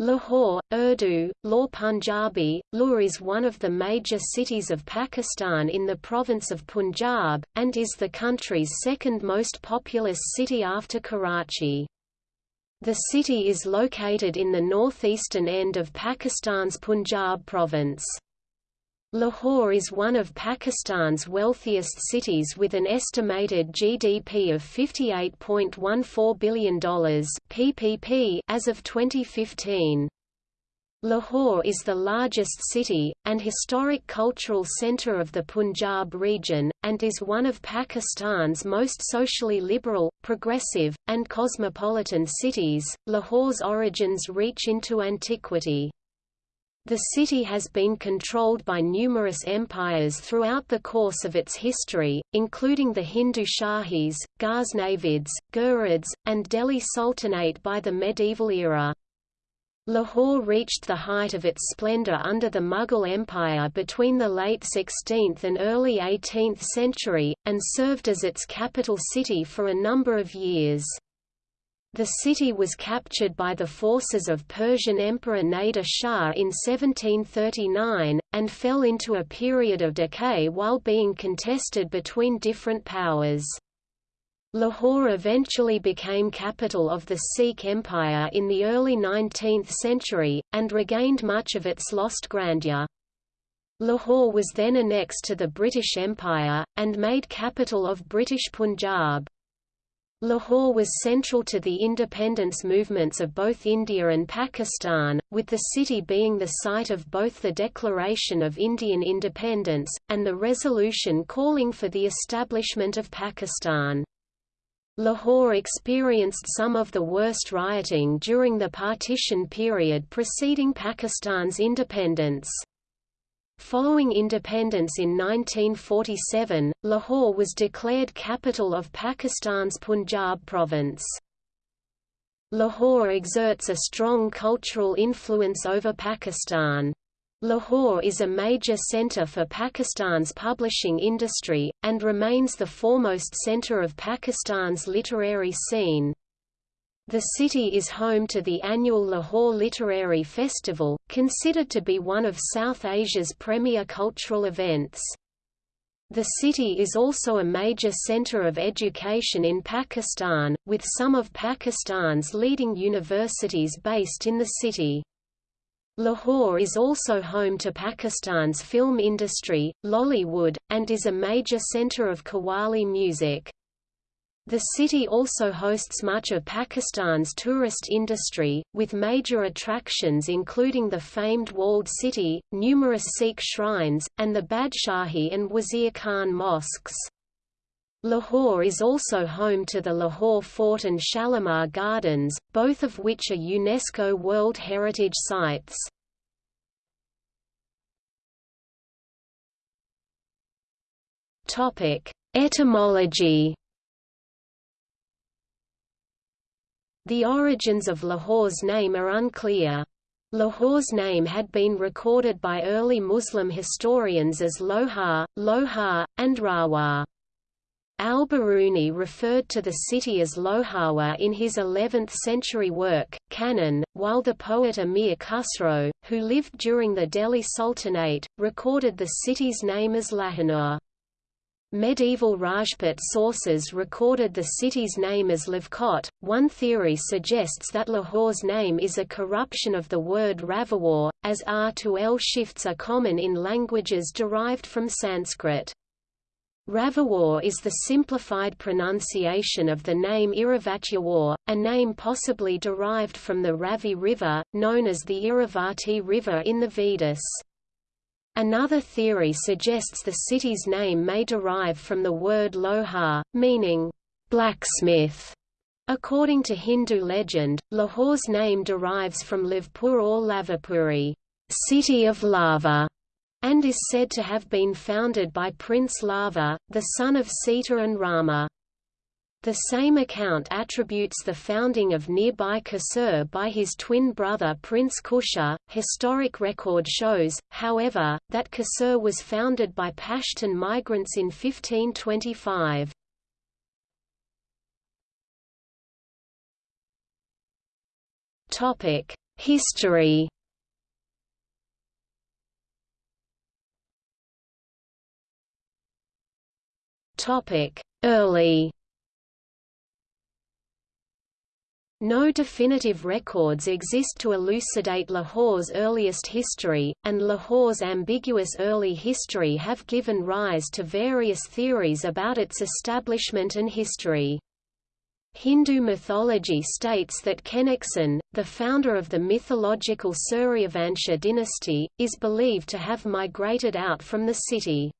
Lahore, Urdu, Law Punjabi, Lahore is one of the major cities of Pakistan in the province of Punjab, and is the country's second most populous city after Karachi. The city is located in the northeastern end of Pakistan's Punjab province. Lahore is one of Pakistan's wealthiest cities with an estimated GDP of $58.14 billion PPP as of 2015. Lahore is the largest city, and historic cultural centre of the Punjab region, and is one of Pakistan's most socially liberal, progressive, and cosmopolitan cities. Lahore's origins reach into antiquity. The city has been controlled by numerous empires throughout the course of its history, including the Hindu Shahis, Ghaznavids, Ghurids, and Delhi Sultanate by the medieval era. Lahore reached the height of its splendor under the Mughal Empire between the late 16th and early 18th century, and served as its capital city for a number of years. The city was captured by the forces of Persian Emperor Nader Shah in 1739, and fell into a period of decay while being contested between different powers. Lahore eventually became capital of the Sikh Empire in the early 19th century, and regained much of its lost grandeur. Lahore was then annexed to the British Empire, and made capital of British Punjab. Lahore was central to the independence movements of both India and Pakistan, with the city being the site of both the Declaration of Indian Independence, and the resolution calling for the establishment of Pakistan. Lahore experienced some of the worst rioting during the partition period preceding Pakistan's independence. Following independence in 1947, Lahore was declared capital of Pakistan's Punjab province. Lahore exerts a strong cultural influence over Pakistan. Lahore is a major centre for Pakistan's publishing industry, and remains the foremost centre of Pakistan's literary scene. The city is home to the annual Lahore Literary Festival, considered to be one of South Asia's premier cultural events. The city is also a major center of education in Pakistan, with some of Pakistan's leading universities based in the city. Lahore is also home to Pakistan's film industry, Lollywood, and is a major center of Qawwali music. The city also hosts much of Pakistan's tourist industry, with major attractions including the famed Walled City, numerous Sikh shrines, and the Badshahi and Wazir Khan mosques. Lahore is also home to the Lahore Fort and Shalimar Gardens, both of which are UNESCO World Heritage Sites. Etymology The origins of Lahore's name are unclear. Lahore's name had been recorded by early Muslim historians as Lohar, Lohar, and Rawa. Al-Biruni referred to the city as Loharwa in his 11th-century work, Canon, while the poet Amir Khusro, who lived during the Delhi Sultanate, recorded the city's name as Lahanur. Medieval Rajput sources recorded the city's name as Lavkot. One theory suggests that Lahore's name is a corruption of the word Ravawar, as R to L shifts are common in languages derived from Sanskrit. Ravawar is the simplified pronunciation of the name Iravatyawar, a name possibly derived from the Ravi River, known as the Iravati River in the Vedas. Another theory suggests the city's name may derive from the word loha, meaning blacksmith. According to Hindu legend, Lahore's name derives from Lavpur or Lavapuri, city of lava, and is said to have been founded by Prince Lava, the son of Sita and Rama. The same account attributes the founding of nearby Kasur by his twin brother Prince Kusha. Historic record shows, however, that Kasur was founded by Pashtun migrants in 1525. Topic: History Topic: Early No definitive records exist to elucidate Lahore's earliest history, and Lahore's ambiguous early history have given rise to various theories about its establishment and history. Hindu mythology states that Khenexen, the founder of the mythological Suryavansha dynasty, is believed to have migrated out from the city.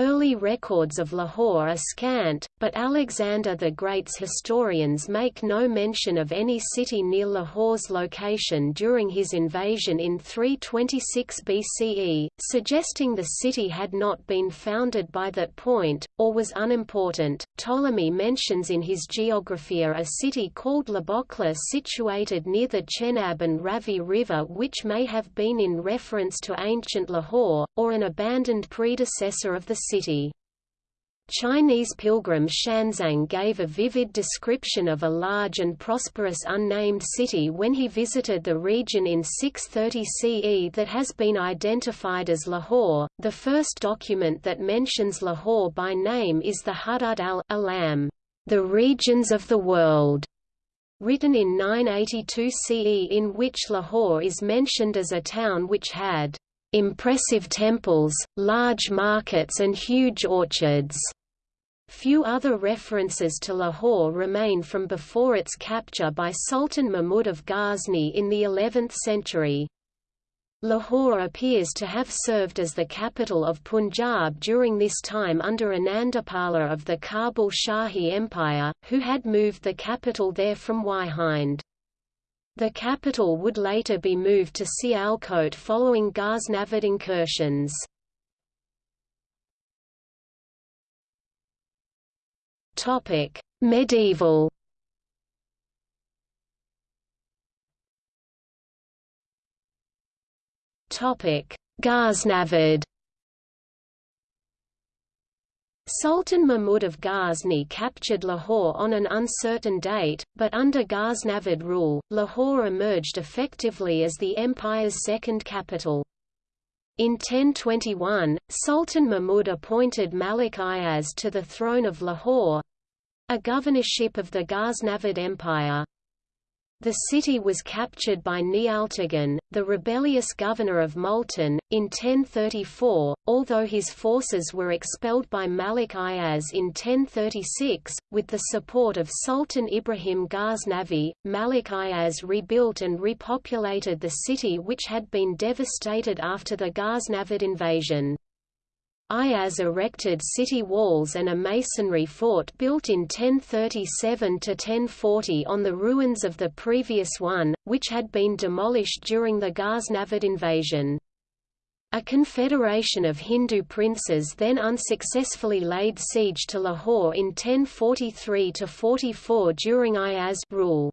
Early records of Lahore are scant, but Alexander the Great's historians make no mention of any city near Lahore's location during his invasion in 326 BCE, suggesting the city had not been founded by that point, or was unimportant. Ptolemy mentions in his Geographia a city called Labokla situated near the Chenab and Ravi River which may have been in reference to ancient Lahore, or an abandoned predecessor of the city. Chinese pilgrim Xuanzang gave a vivid description of a large and prosperous unnamed city when he visited the region in 630 CE that has been identified as Lahore. The first document that mentions Lahore by name is the Hudud al-Alam, the regions of the world, written in 982 CE in which Lahore is mentioned as a town which had impressive temples, large markets and huge orchards. Few other references to Lahore remain from before its capture by Sultan Mahmud of Ghazni in the 11th century. Lahore appears to have served as the capital of Punjab during this time under Anandapala of the Kabul Shahi Empire, who had moved the capital there from Waihind. The capital would later be moved to Sialkot following Ghaznavid incursions. Topic: Medieval. Topic: Ghaznavid. Sultan Mahmud of Ghazni captured Lahore on an uncertain date, but under Ghaznavid rule, Lahore emerged effectively as the empire's second capital. In 1021, Sultan Mahmud appointed Malik Ayaz to the throne of Lahore—a governorship of the Ghaznavid Empire. The city was captured by Niyaltigin, the rebellious governor of Multan, in 1034, although his forces were expelled by Malik Ayaz in 1036. With the support of Sultan Ibrahim Ghaznavi, Malik Ayaz rebuilt and repopulated the city which had been devastated after the Ghaznavid invasion. Ayaz erected city walls and a masonry fort built in 1037–1040 on the ruins of the previous one, which had been demolished during the Ghaznavid invasion. A confederation of Hindu princes then unsuccessfully laid siege to Lahore in 1043–44 during Ayaz rule.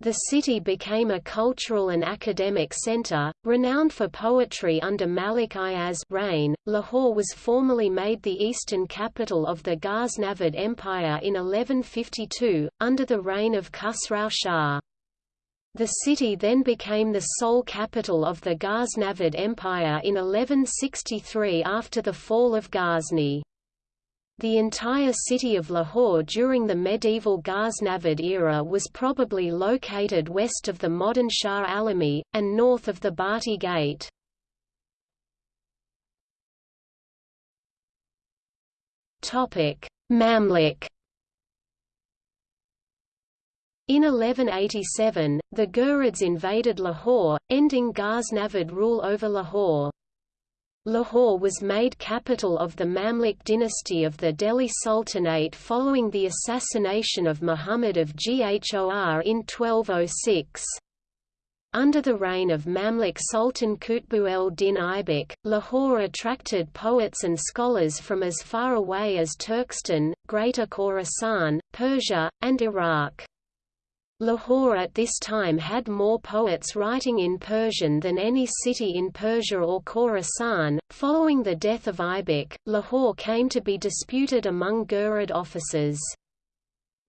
The city became a cultural and academic center, renowned for poetry under Malik Ayaz reign. Lahore was formally made the eastern capital of the Ghaznavid Empire in 1152, under the reign of Khusrau Shah. The city then became the sole capital of the Ghaznavid Empire in 1163 after the fall of Ghazni. The entire city of Lahore during the medieval Ghaznavid era was probably located west of the modern Shah Alami, and north of the Bhatti Gate. Mamluk In 1187, the Ghurids invaded Lahore, ending Ghaznavid rule over Lahore. Lahore was made capital of the Mamluk dynasty of the Delhi Sultanate following the assassination of Muhammad of Ghor in 1206. Under the reign of Mamluk Sultan Qutbu el-Din Aibak, Lahore attracted poets and scholars from as far away as Turkestan, Greater Khorasan, Persia, and Iraq. Lahore at this time had more poets writing in Persian than any city in Persia or Khorasan. Following the death of Aibak, Lahore came to be disputed among Ghurid officers.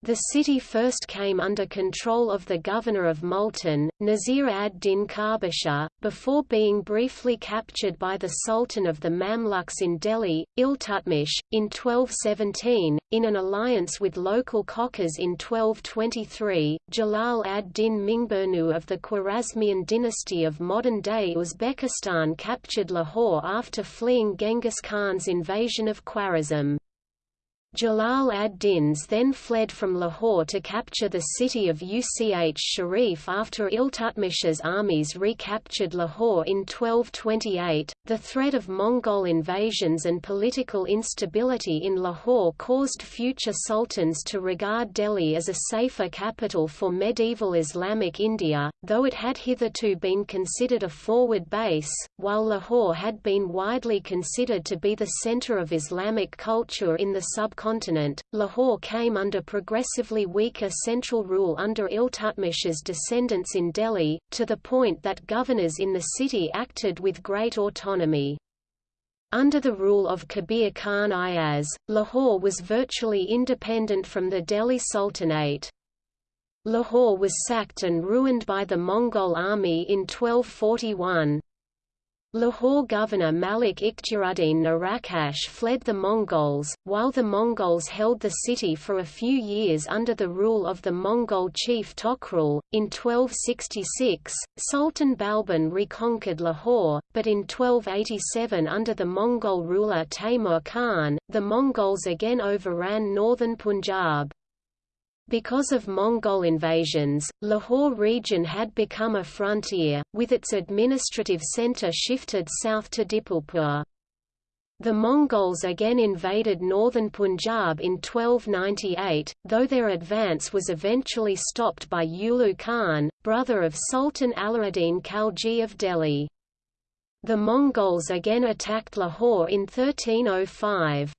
The city first came under control of the governor of Multan, Nasir ad-Din Karbashar, before being briefly captured by the Sultan of the Mamluks in Delhi, Iltutmish, in 1217, in an alliance with local Khokars in 1223. Jalal ad-Din Mingburnu of the Khwarezmian dynasty of modern-day Uzbekistan captured Lahore after fleeing Genghis Khan's invasion of Khwarezm. Jalal ad-Dins then fled from Lahore to capture the city of Uch Sharif after Iltutmish's armies recaptured Lahore in 1228. The threat of Mongol invasions and political instability in Lahore caused future sultans to regard Delhi as a safer capital for medieval Islamic India, though it had hitherto been considered a forward base, while Lahore had been widely considered to be the center of Islamic culture in the subcontinent subcontinent, Lahore came under progressively weaker central rule under Iltutmish's descendants in Delhi, to the point that governors in the city acted with great autonomy. Under the rule of Kabir Khan Ayaz, Lahore was virtually independent from the Delhi Sultanate. Lahore was sacked and ruined by the Mongol army in 1241. Lahore governor Malik Ikhtiaruddin Narakash fled the Mongols, while the Mongols held the city for a few years under the rule of the Mongol chief Tokrul. In 1266, Sultan Balban reconquered Lahore, but in 1287 under the Mongol ruler Taimur Khan, the Mongols again overran northern Punjab. Because of Mongol invasions, Lahore region had become a frontier, with its administrative centre shifted south to Dipalpur. The Mongols again invaded northern Punjab in 1298, though their advance was eventually stopped by Ulu Khan, brother of Sultan Alauddin Khalji of Delhi. The Mongols again attacked Lahore in 1305.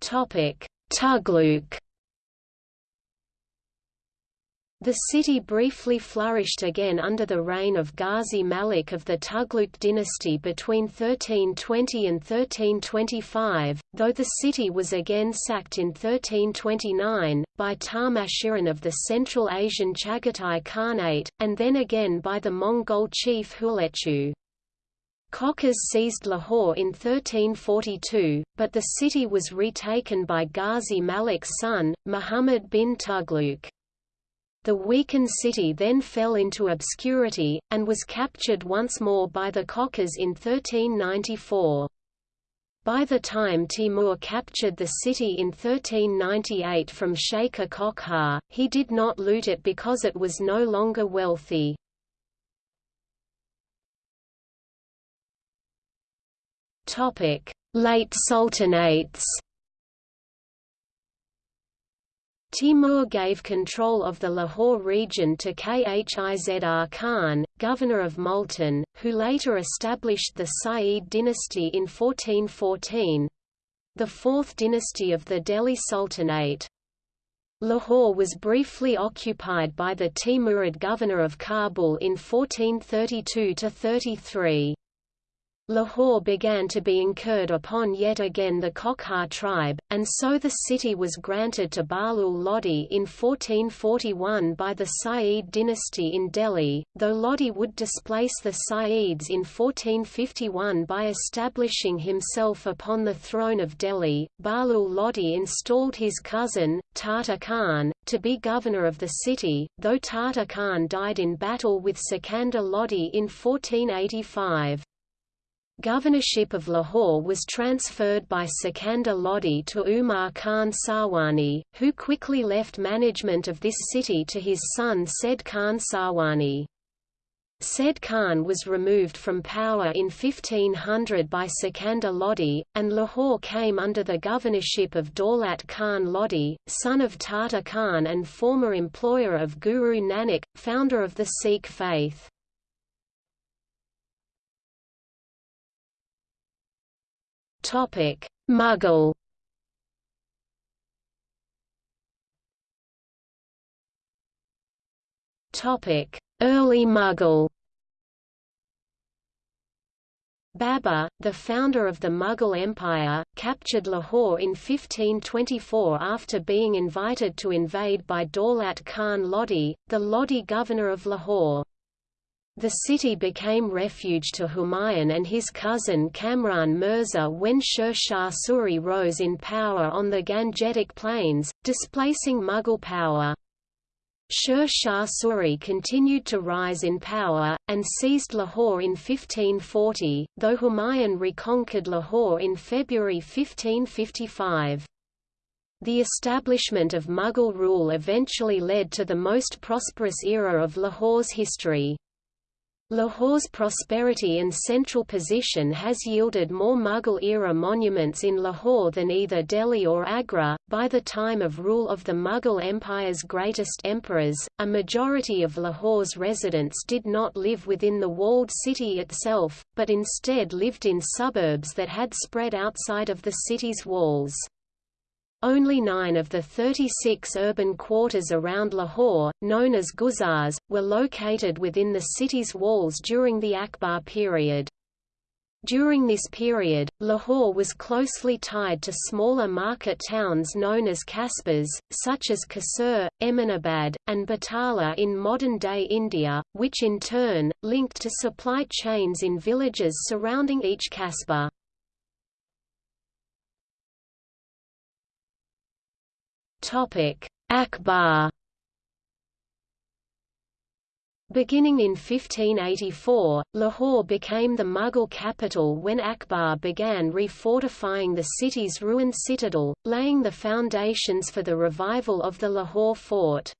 Tughlaq The city briefly flourished again under the reign of Ghazi Malik of the Tughlaq dynasty between 1320 and 1325, though the city was again sacked in 1329, by Tarmashirin of the Central Asian Chagatai Khanate, and then again by the Mongol chief Hulechu. Khokars seized Lahore in 1342, but the city was retaken by Ghazi Malik's son, Muhammad bin Tughlaq. The weakened city then fell into obscurity, and was captured once more by the Khokars in 1394. By the time Timur captured the city in 1398 from Sheikh Kokhar, he did not loot it because it was no longer wealthy. Topic: Late Sultanates. Timur gave control of the Lahore region to Khizr Khan, governor of Multan, who later established the Sayyid dynasty in 1414—the fourth dynasty of the Delhi Sultanate. Lahore was briefly occupied by the Timurid governor of Kabul in 1432–33. Lahore began to be incurred upon yet again the Kokhar tribe, and so the city was granted to Bahlul Lodi in 1441 by the Sayyid dynasty in Delhi, though Lodi would displace the Sayyids in 1451 by establishing himself upon the throne of Delhi. Bahlul Lodi installed his cousin, Tata Khan, to be governor of the city, though Tata Khan died in battle with Sikandar Lodi in 1485. Governorship of Lahore was transferred by Sikandar Lodi to Umar Khan Sarwani, who quickly left management of this city to his son Said Khan Sarwani. Said Khan was removed from power in 1500 by Sikandar Lodi, and Lahore came under the governorship of Daulat Khan Lodi, son of Tata Khan and former employer of Guru Nanak, founder of the Sikh faith. Topic: Mughal. Topic: Early Mughal. Babur, the founder of the Mughal Empire, captured Lahore in 1524 after being invited to invade by Daulat Khan Lodi, the Lodi governor of Lahore. The city became refuge to Humayun and his cousin Kamran Mirza when Sher Shah Suri rose in power on the Gangetic Plains, displacing Mughal power. Sher Shah Suri continued to rise in power, and seized Lahore in 1540, though Humayun reconquered Lahore in February 1555. The establishment of Mughal rule eventually led to the most prosperous era of Lahore's history. Lahore's prosperity and central position has yielded more Mughal-era monuments in Lahore than either Delhi or Agra. By the time of rule of the Mughal Empire's greatest emperors, a majority of Lahore's residents did not live within the walled city itself, but instead lived in suburbs that had spread outside of the city's walls. Only nine of the 36 urban quarters around Lahore, known as Guzars, were located within the city's walls during the Akbar period. During this period, Lahore was closely tied to smaller market towns known as kasbas, such as Kasur, Eminabad, and Batala in modern-day India, which in turn, linked to supply chains in villages surrounding each kasbah. Akbar Beginning in 1584, Lahore became the Mughal capital when Akbar began refortifying the city's ruined citadel, laying the foundations for the revival of the Lahore fort.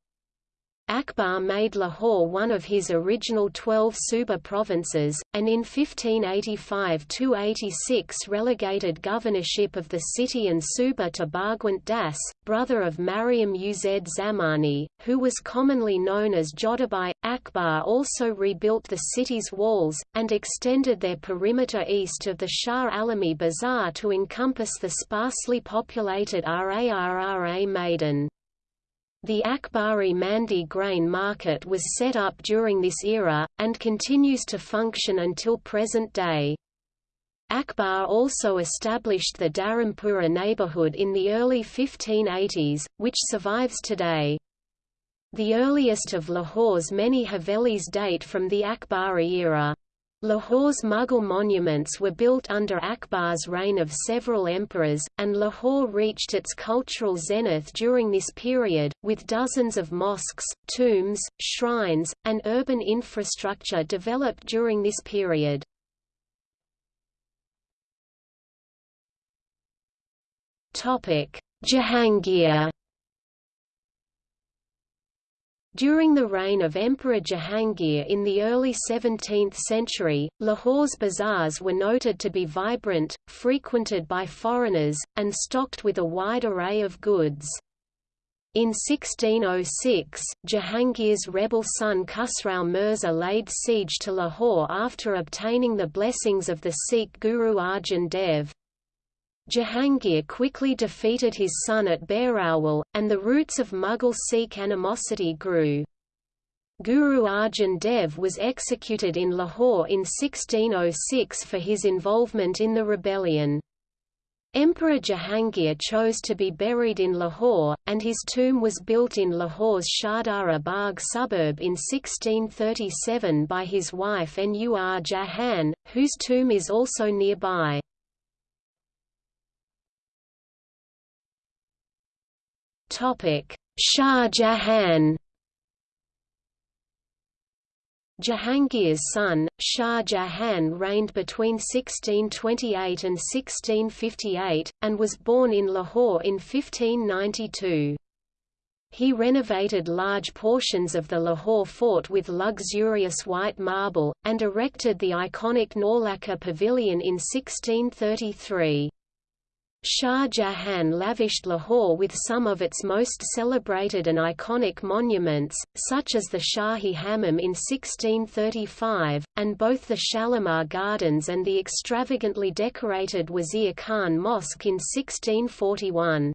Akbar made Lahore one of his original twelve Suba provinces, and in 1585–86 relegated governorship of the city and Suba to Bhagwant Das, brother of Mariam Uz Zamani, who was commonly known as Jodhabai. Akbar also rebuilt the city's walls, and extended their perimeter east of the Shah Alami Bazaar to encompass the sparsely populated Rarra Maidan. The Akbari Mandi grain market was set up during this era, and continues to function until present day. Akbar also established the Dharampura neighbourhood in the early 1580s, which survives today. The earliest of Lahore's many Havelis date from the Akbari era. Lahore's Mughal monuments were built under Akbar's reign of several emperors, and Lahore reached its cultural zenith during this period, with dozens of mosques, tombs, shrines, and urban infrastructure developed during this period. Jahangir During the reign of Emperor Jahangir in the early 17th century, Lahore's bazaars were noted to be vibrant, frequented by foreigners, and stocked with a wide array of goods. In 1606, Jahangir's rebel son Khusrau Mirza laid siege to Lahore after obtaining the blessings of the Sikh Guru Arjan Dev, Jahangir quickly defeated his son at Bahrawal, and the roots of Mughal Sikh animosity grew. Guru Arjan Dev was executed in Lahore in 1606 for his involvement in the rebellion. Emperor Jahangir chose to be buried in Lahore, and his tomb was built in Lahore's Shahdara Bagh suburb in 1637 by his wife Nur Jahan, whose tomb is also nearby. Shah Jahan Jahangir's son, Shah Jahan reigned between 1628 and 1658, and was born in Lahore in 1592. He renovated large portions of the Lahore fort with luxurious white marble, and erected the iconic Naulakha Pavilion in 1633. Shah Jahan lavished Lahore with some of its most celebrated and iconic monuments, such as the Shahi Hammam in 1635, and both the Shalimar Gardens and the extravagantly decorated Wazir Khan Mosque in 1641.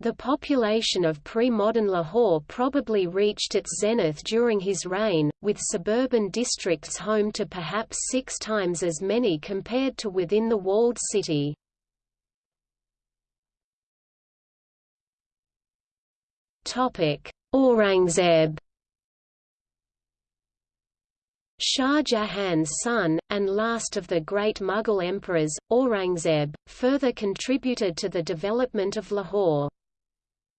The population of pre-modern Lahore probably reached its zenith during his reign, with suburban districts home to perhaps six times as many compared to within the walled city. Aurangzeb Shah Jahan's son, and last of the great Mughal emperors, Aurangzeb, further contributed to the development of Lahore.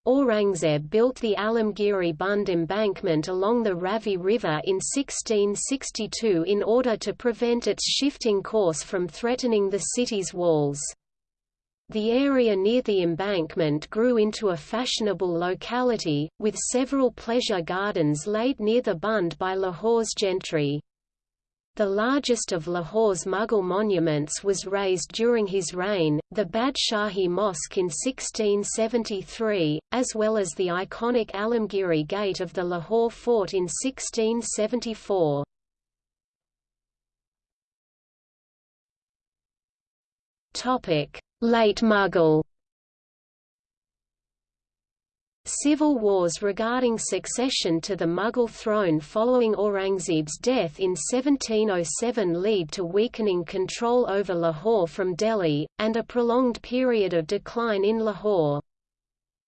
Aurangzeb built the Alamgiri Bund embankment along the Ravi River in 1662 in order to prevent its shifting course from threatening the city's walls. The area near the embankment grew into a fashionable locality, with several pleasure gardens laid near the Bund by Lahore's gentry. The largest of Lahore's Mughal monuments was raised during his reign, the Badshahi Mosque in 1673, as well as the iconic Alamgiri Gate of the Lahore Fort in 1674. Late Mughal Civil wars regarding succession to the Mughal throne following Aurangzeb's death in 1707 lead to weakening control over Lahore from Delhi, and a prolonged period of decline in Lahore.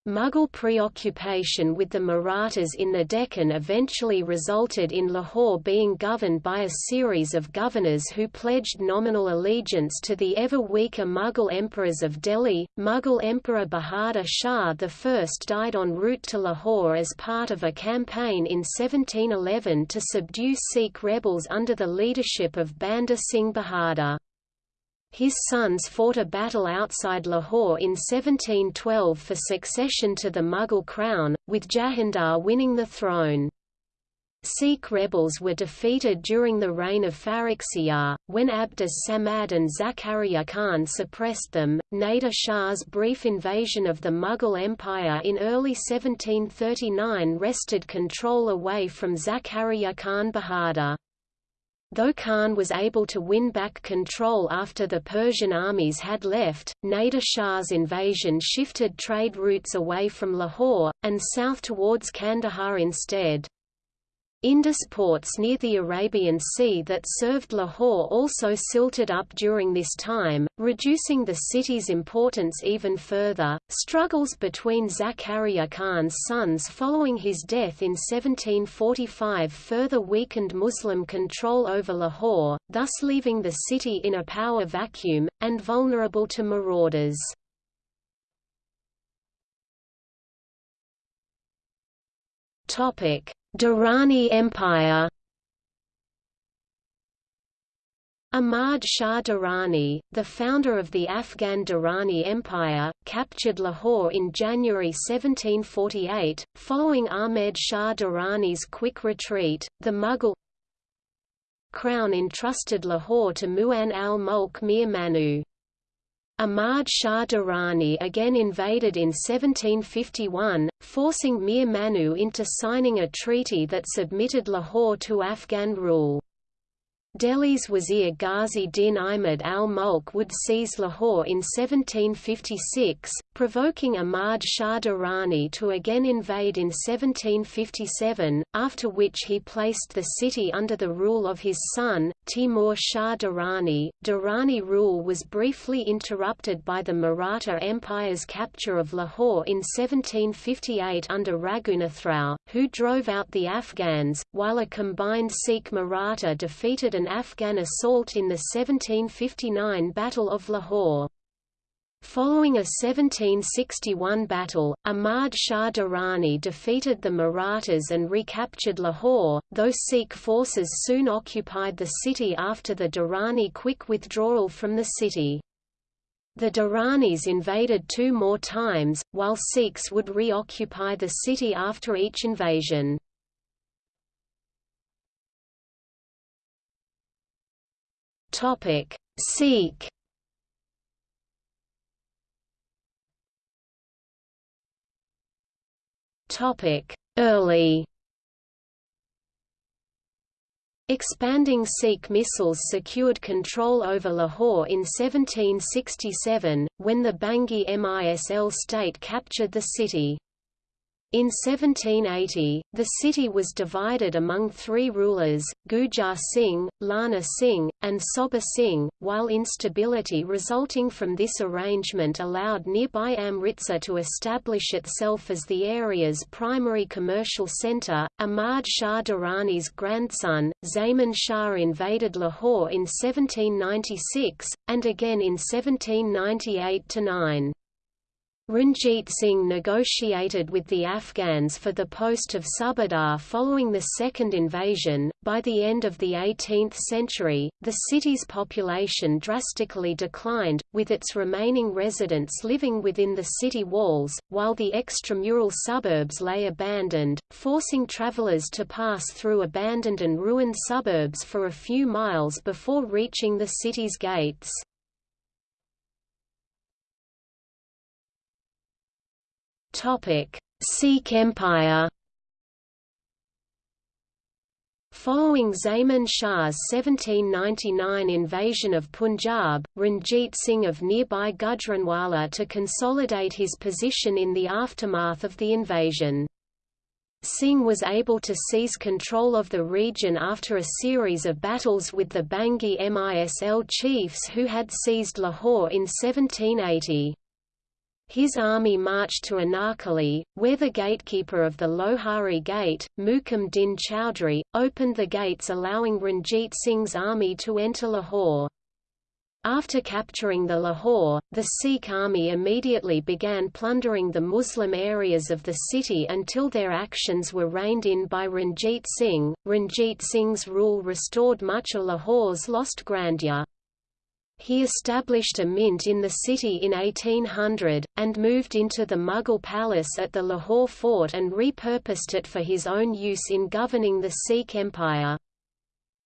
Mughal preoccupation with the Marathas in the Deccan eventually resulted in Lahore being governed by a series of governors who pledged nominal allegiance to the ever weaker Mughal emperors of Delhi. Mughal Emperor Bahadur Shah I died en route to Lahore as part of a campaign in 1711 to subdue Sikh rebels under the leadership of Banda Singh Bahadur. His sons fought a battle outside Lahore in 1712 for succession to the Mughal crown, with Jahandar winning the throne. Sikh rebels were defeated during the reign of Farrukhsiyar, when Abdus Samad and Zakaria Khan suppressed them. Nader Shah's brief invasion of the Mughal Empire in early 1739 wrested control away from Zakaria Khan Bahadur. Though Khan was able to win back control after the Persian armies had left, Nader Shah's invasion shifted trade routes away from Lahore, and south towards Kandahar instead. Indus ports near the Arabian Sea that served Lahore also silted up during this time, reducing the city's importance even further. Struggles between Zakaria Khan's sons following his death in 1745 further weakened Muslim control over Lahore, thus leaving the city in a power vacuum, and vulnerable to marauders. Durrani Empire Ahmad Shah Durrani, the founder of the Afghan Durrani Empire, captured Lahore in January 1748. Following Ahmed Shah Durrani's quick retreat, the Mughal crown entrusted Lahore to Mu'an al-Mulk Mir Manu. Ahmad Shah Durrani again invaded in 1751, forcing Mir Manu into signing a treaty that submitted Lahore to Afghan rule. Delhi's Wazir Ghazi Din Ahmad al-Mulk would seize Lahore in 1756, provoking Ahmad Shah Durrani to again invade in 1757, after which he placed the city under the rule of his son, Timur Shah Durrani. Durrani rule was briefly interrupted by the Maratha Empire's capture of Lahore in 1758 under Raghunathrao, who drove out the Afghans, while a combined Sikh Maratha defeated an Afghan assault in the 1759 Battle of Lahore. Following a 1761 battle, Ahmad Shah Durrani defeated the Marathas and recaptured Lahore, though Sikh forces soon occupied the city after the Durrani quick withdrawal from the city. The Durranis invaded two more times, while Sikhs would reoccupy the city after each invasion. Sikh. Topic: Early. Expanding Sikh Misls secured control over Lahore in 1767, when the Bhangi Misl state captured the city. In 1780, the city was divided among three rulers, Gujar Singh, Lehna Singh, and Soba Singh, while instability resulting from this arrangement allowed nearby Amritsar to establish itself as the area's primary commercial centre. Ahmad Shah Durrani's grandson, Zaman Shah invaded Lahore in 1796, and again in 1798–9. Ranjit Singh negotiated with the Afghans for the post of Subadar following the second invasion. By the end of the 18th century, the city's population drastically declined, with its remaining residents living within the city walls, while the extramural suburbs lay abandoned, forcing travelers to pass through abandoned and ruined suburbs for a few miles before reaching the city's gates. Topic: Sikh Empire. Following Zaman Shah's 1799 invasion of Punjab, Ranjit Singh of nearby Gujranwala to consolidate his position in the aftermath of the invasion. Singh was able to seize control of the region after a series of battles with the Bhangi Misl chiefs who had seized Lahore in 1780. His army marched to Anarkali, where the gatekeeper of the Lohari Gate, Mukam Din Chowdhury, opened the gates allowing Ranjit Singh's army to enter Lahore. After capturing the Lahore, the Sikh army immediately began plundering the Muslim areas of the city until their actions were reined in by Ranjit Singh. Ranjit Singh's rule restored much of Lahore's lost grandeur. He established a mint in the city in 1800, and moved into the Mughal palace at the Lahore fort and repurposed it for his own use in governing the Sikh Empire.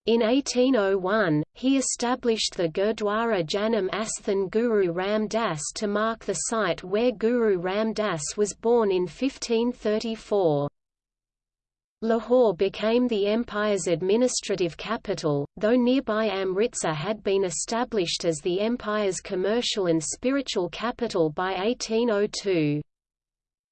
In 1801, he established the Gurdwara Janam Asthan Guru Ram Das to mark the site where Guru Ram Das was born in 1534. Lahore became the empire's administrative capital, though nearby Amritsar had been established as the empire's commercial and spiritual capital by 1802.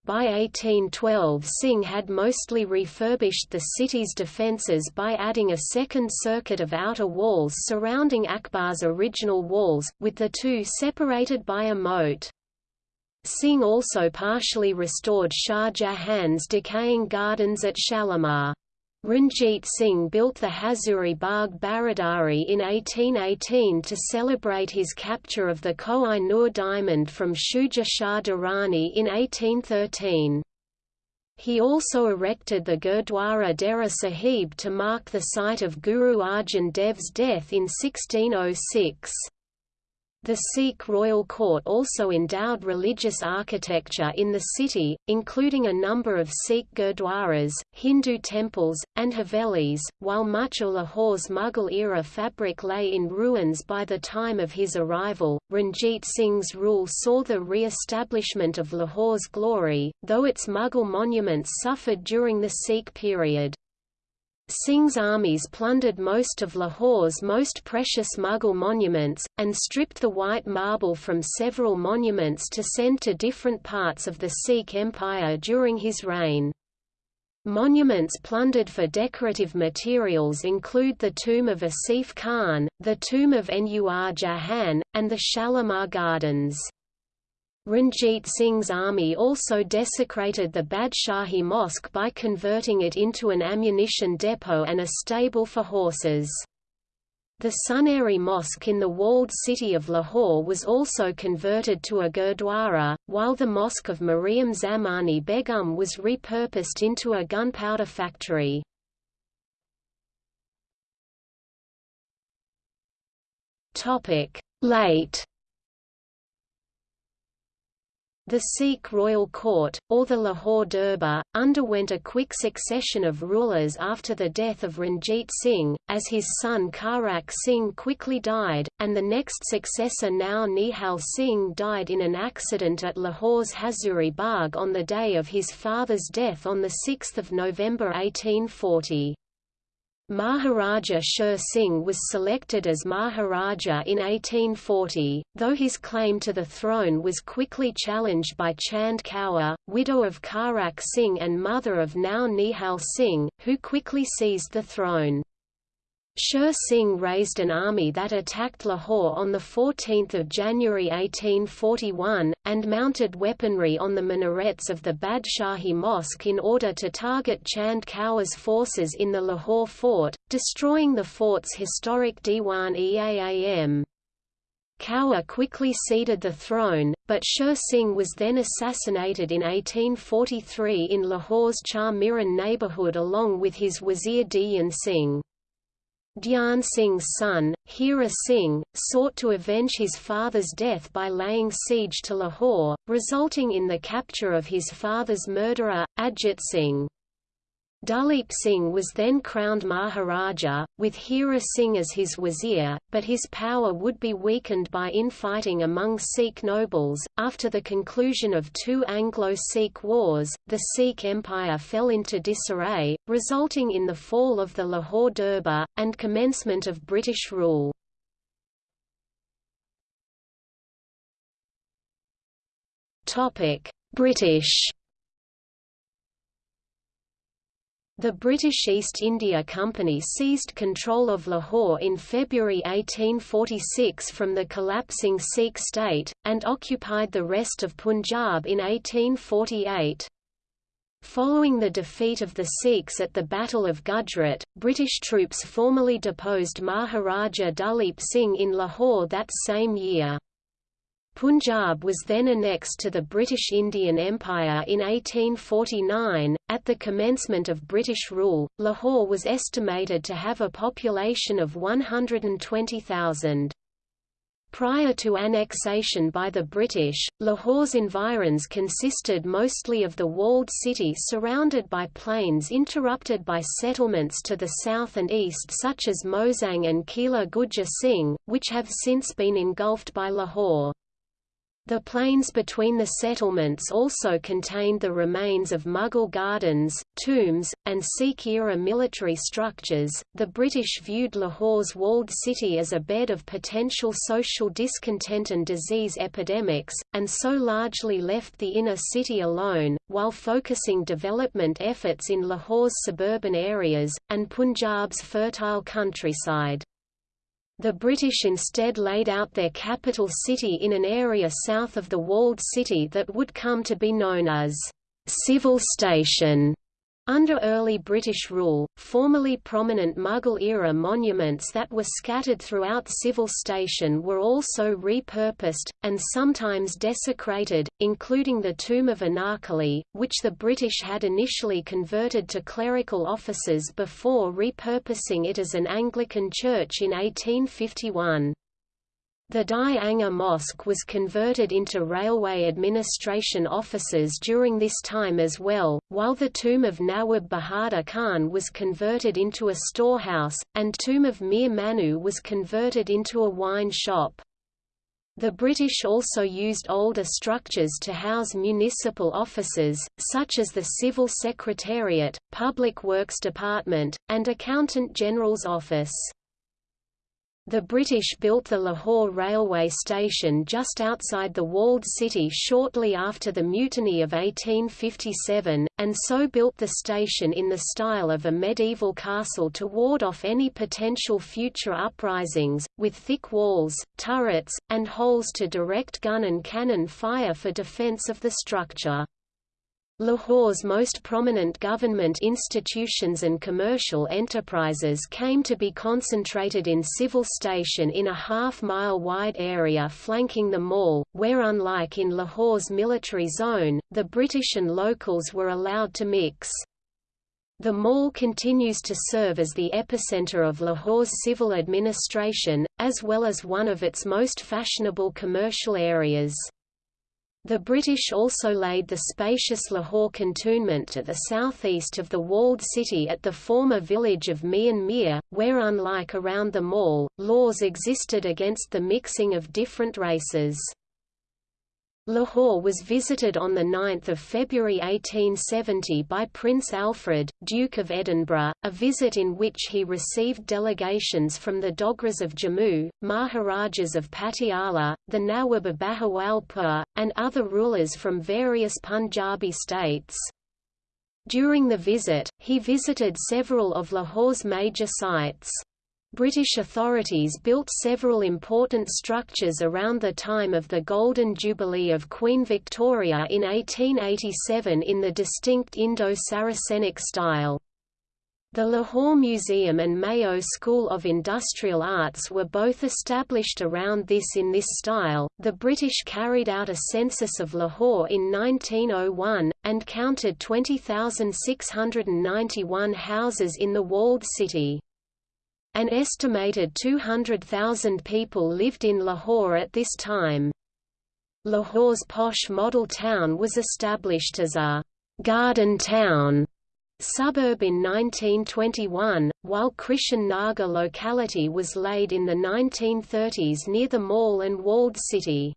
By 1812 Singh had mostly refurbished the city's defences by adding a second circuit of outer walls surrounding Akbar's original walls, with the two separated by a moat. Singh also partially restored Shah Jahan's decaying gardens at Shalimar. Ranjit Singh built the Hazuri Bagh Baradari in 1818 to celebrate his capture of the Koh-i-Noor diamond from Shuja Shah Durrani in 1813. He also erected the Gurdwara Dera Sahib to mark the site of Guru Arjan Dev's death in 1606. The Sikh royal court also endowed religious architecture in the city, including a number of Sikh gurdwaras, Hindu temples, and havelis, while much of Lahore's Mughal-era fabric lay in ruins by the time of his arrival. Ranjit Singh's rule saw the re-establishment of Lahore's glory, though its Mughal monuments suffered during the Sikh period. Singh's armies plundered most of Lahore's most precious Mughal monuments, and stripped the white marble from several monuments to send to different parts of the Sikh Empire during his reign. Monuments plundered for decorative materials include the tomb of Asif Khan, the tomb of Nur Jahan, and the Shalimar Gardens. Ranjit Singh's army also desecrated the Badshahi Mosque by converting it into an ammunition depot and a stable for horses. The Suneri Mosque in the walled city of Lahore was also converted to a gurdwara, while the Mosque of Mariam Zamani Begum was repurposed into a gunpowder factory. Late the Sikh royal court, or the Lahore Durbar, underwent a quick succession of rulers after the death of Ranjit Singh, as his son Kharak Singh quickly died, and the next successor Nau Nihal Singh died in an accident at Lahore's Hazuri Bagh on the day of his father's death on 6 November 1840. Maharaja Sher Singh was selected as Maharaja in 1840, though his claim to the throne was quickly challenged by Chand Kaur, widow of Kharak Singh and mother of Nau Nihal Singh, who quickly seized the throne. Sher Singh raised an army that attacked Lahore on 14 January 1841, and mounted weaponry on the minarets of the Badshahi Mosque in order to target Chand Kaur's forces in the Lahore fort, destroying the fort's historic Diwan-e-Aam. Kaur quickly ceded the throne, but Sher Singh was then assassinated in 1843 in Lahore's Char Miran neighbourhood along with his Wazir Dhyan Singh. Dhyan Singh's son, Hira Singh, sought to avenge his father's death by laying siege to Lahore, resulting in the capture of his father's murderer, Ajit Singh. Duleep Singh was then crowned Maharaja, with Hira Singh as his wazir, but his power would be weakened by infighting among Sikh nobles. After the conclusion of two Anglo-Sikh wars, the Sikh Empire fell into disarray, resulting in the fall of the Lahore Durbar, and commencement of British rule. British The British East India Company seized control of Lahore in February 1846 from the collapsing Sikh state, and occupied the rest of Punjab in 1848. Following the defeat of the Sikhs at the Battle of Gujrat, British troops formally deposed Maharaja Duleep Singh in Lahore that same year. Punjab was then annexed to the British Indian Empire in 1849. At the commencement of British rule, Lahore was estimated to have a population of 120,000. Prior to annexation by the British, Lahore's environs consisted mostly of the walled city surrounded by plains interrupted by settlements to the south and east such as Mozang and Kila Gujjar Singh, which have since been engulfed by Lahore. The plains between the settlements also contained the remains of Mughal gardens, tombs, and Sikh-era military structures. The British viewed Lahore's walled city as a bed of potential social discontent and disease epidemics, and so largely left the inner city alone, while focusing development efforts in Lahore's suburban areas, and Punjab's fertile countryside. The British instead laid out their capital city in an area south of the walled city that would come to be known as Civil Station. Under early British rule, formerly prominent Mughal-era monuments that were scattered throughout Civil Station were also repurposed, and sometimes desecrated, including the tomb of Anarkali, which the British had initially converted to clerical offices before repurposing it as an Anglican church in 1851. The Dai Anga Mosque was converted into railway administration offices during this time as well, while the tomb of Nawab Bahadur Khan was converted into a storehouse, and tomb of Mir Manu was converted into a wine shop. The British also used older structures to house municipal offices, such as the Civil Secretariat, Public Works Department, and Accountant General's Office. The British built the Lahore railway station just outside the walled city shortly after the Mutiny of 1857, and so built the station in the style of a medieval castle to ward off any potential future uprisings, with thick walls, turrets, and holes to direct gun and cannon fire for defence of the structure. Lahore's most prominent government institutions and commercial enterprises came to be concentrated in Civil Station in a half-mile wide area flanking the mall, where unlike in Lahore's military zone, the British and locals were allowed to mix. The mall continues to serve as the epicenter of Lahore's civil administration, as well as one of its most fashionable commercial areas. The British also laid the spacious Lahore cantonment to the southeast of the walled city at the former village of Mian Mir, where unlike around the mall, laws existed against the mixing of different races. Lahore was visited on 9 February 1870 by Prince Alfred, Duke of Edinburgh, a visit in which he received delegations from the Dogras of Jammu, Maharajas of Patiala, the Nawab of Bahawalpur, and other rulers from various Punjabi states. During the visit, he visited several of Lahore's major sites. British authorities built several important structures around the time of the Golden Jubilee of Queen Victoria in 1887 in the distinct Indo-Saracenic style. The Lahore Museum and Mayo School of Industrial Arts were both established around this in this style. The British carried out a census of Lahore in 1901 and counted 20,691 houses in the walled city. An estimated 200,000 people lived in Lahore at this time. Lahore's posh model town was established as a «garden town» suburb in 1921, while Krishan Nagar locality was laid in the 1930s near the mall and walled city.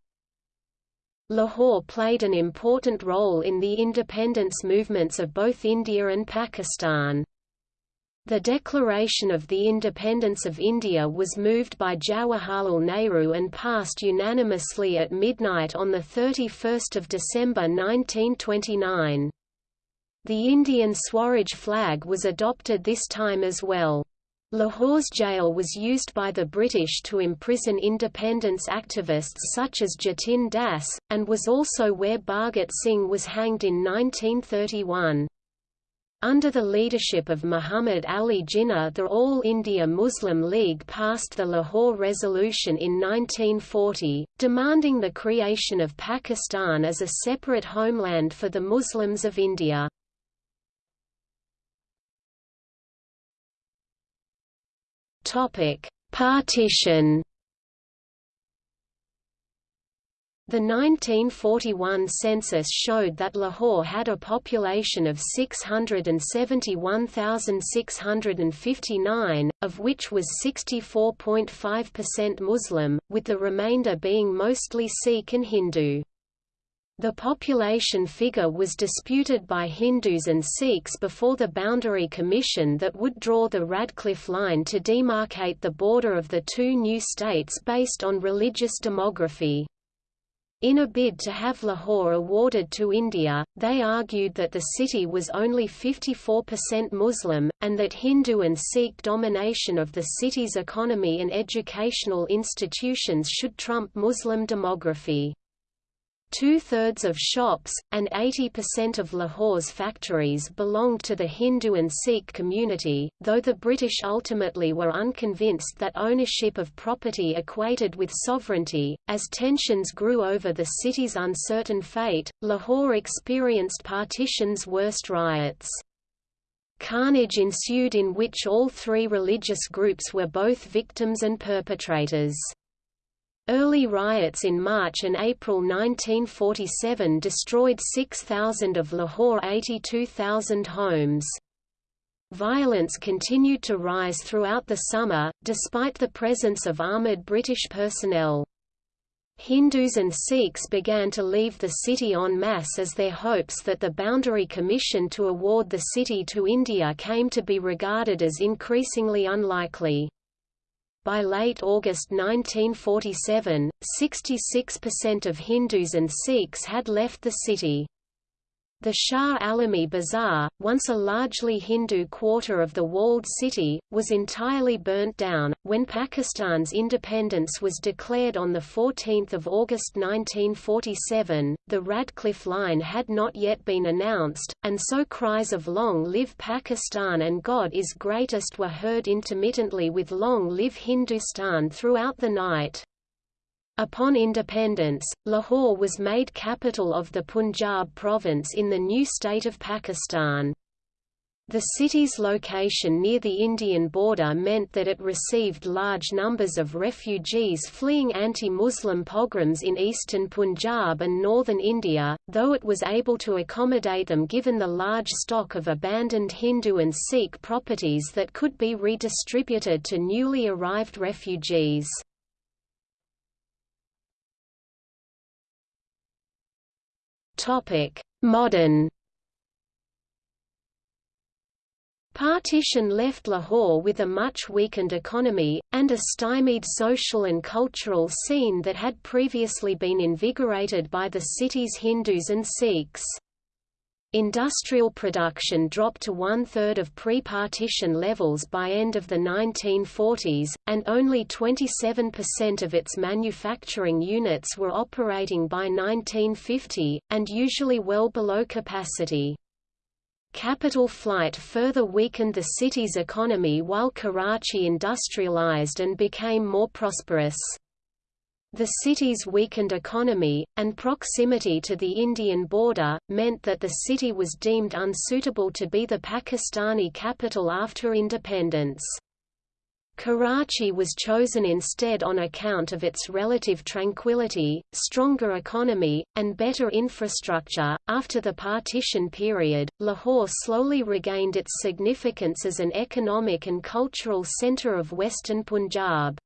Lahore played an important role in the independence movements of both India and Pakistan. The declaration of the independence of India was moved by Jawaharlal Nehru and passed unanimously at midnight on 31 December 1929. The Indian Swaraj flag was adopted this time as well. Lahore's jail was used by the British to imprison independence activists such as Jatin Das, and was also where Bhagat Singh was hanged in 1931. Under the leadership of Muhammad Ali Jinnah the All India Muslim League passed the Lahore Resolution in 1940, demanding the creation of Pakistan as a separate homeland for the Muslims of India. Partition The 1941 census showed that Lahore had a population of 671,659, of which was 64.5% Muslim, with the remainder being mostly Sikh and Hindu. The population figure was disputed by Hindus and Sikhs before the Boundary Commission that would draw the Radcliffe Line to demarcate the border of the two new states based on religious demography. In a bid to have Lahore awarded to India, they argued that the city was only 54% Muslim, and that Hindu and Sikh domination of the city's economy and educational institutions should trump Muslim demography. Two-thirds of shops, and 80% of Lahore's factories belonged to the Hindu and Sikh community, though the British ultimately were unconvinced that ownership of property equated with sovereignty. As tensions grew over the city's uncertain fate, Lahore experienced partition's worst riots. Carnage ensued in which all three religious groups were both victims and perpetrators. Early riots in March and April 1947 destroyed 6,000 of Lahore's 82,000 homes. Violence continued to rise throughout the summer, despite the presence of armoured British personnel. Hindus and Sikhs began to leave the city en masse as their hopes that the Boundary Commission to award the city to India came to be regarded as increasingly unlikely. By late August 1947, 66% of Hindus and Sikhs had left the city. The Shah Alami Bazaar, once a largely Hindu quarter of the walled city, was entirely burnt down. When Pakistan's independence was declared on 14 August 1947, the Radcliffe Line had not yet been announced, and so cries of Long live Pakistan and God is greatest were heard intermittently with Long live Hindustan throughout the night. Upon independence, Lahore was made capital of the Punjab province in the new state of Pakistan. The city's location near the Indian border meant that it received large numbers of refugees fleeing anti-Muslim pogroms in eastern Punjab and northern India, though it was able to accommodate them given the large stock of abandoned Hindu and Sikh properties that could be redistributed to newly arrived refugees. Modern Partition left Lahore with a much weakened economy, and a stymied social and cultural scene that had previously been invigorated by the city's Hindus and Sikhs. Industrial production dropped to one-third of pre-partition levels by end of the 1940s, and only 27% of its manufacturing units were operating by 1950, and usually well below capacity. Capital flight further weakened the city's economy while Karachi industrialized and became more prosperous. The city's weakened economy, and proximity to the Indian border, meant that the city was deemed unsuitable to be the Pakistani capital after independence. Karachi was chosen instead on account of its relative tranquility, stronger economy, and better infrastructure. After the partition period, Lahore slowly regained its significance as an economic and cultural centre of western Punjab.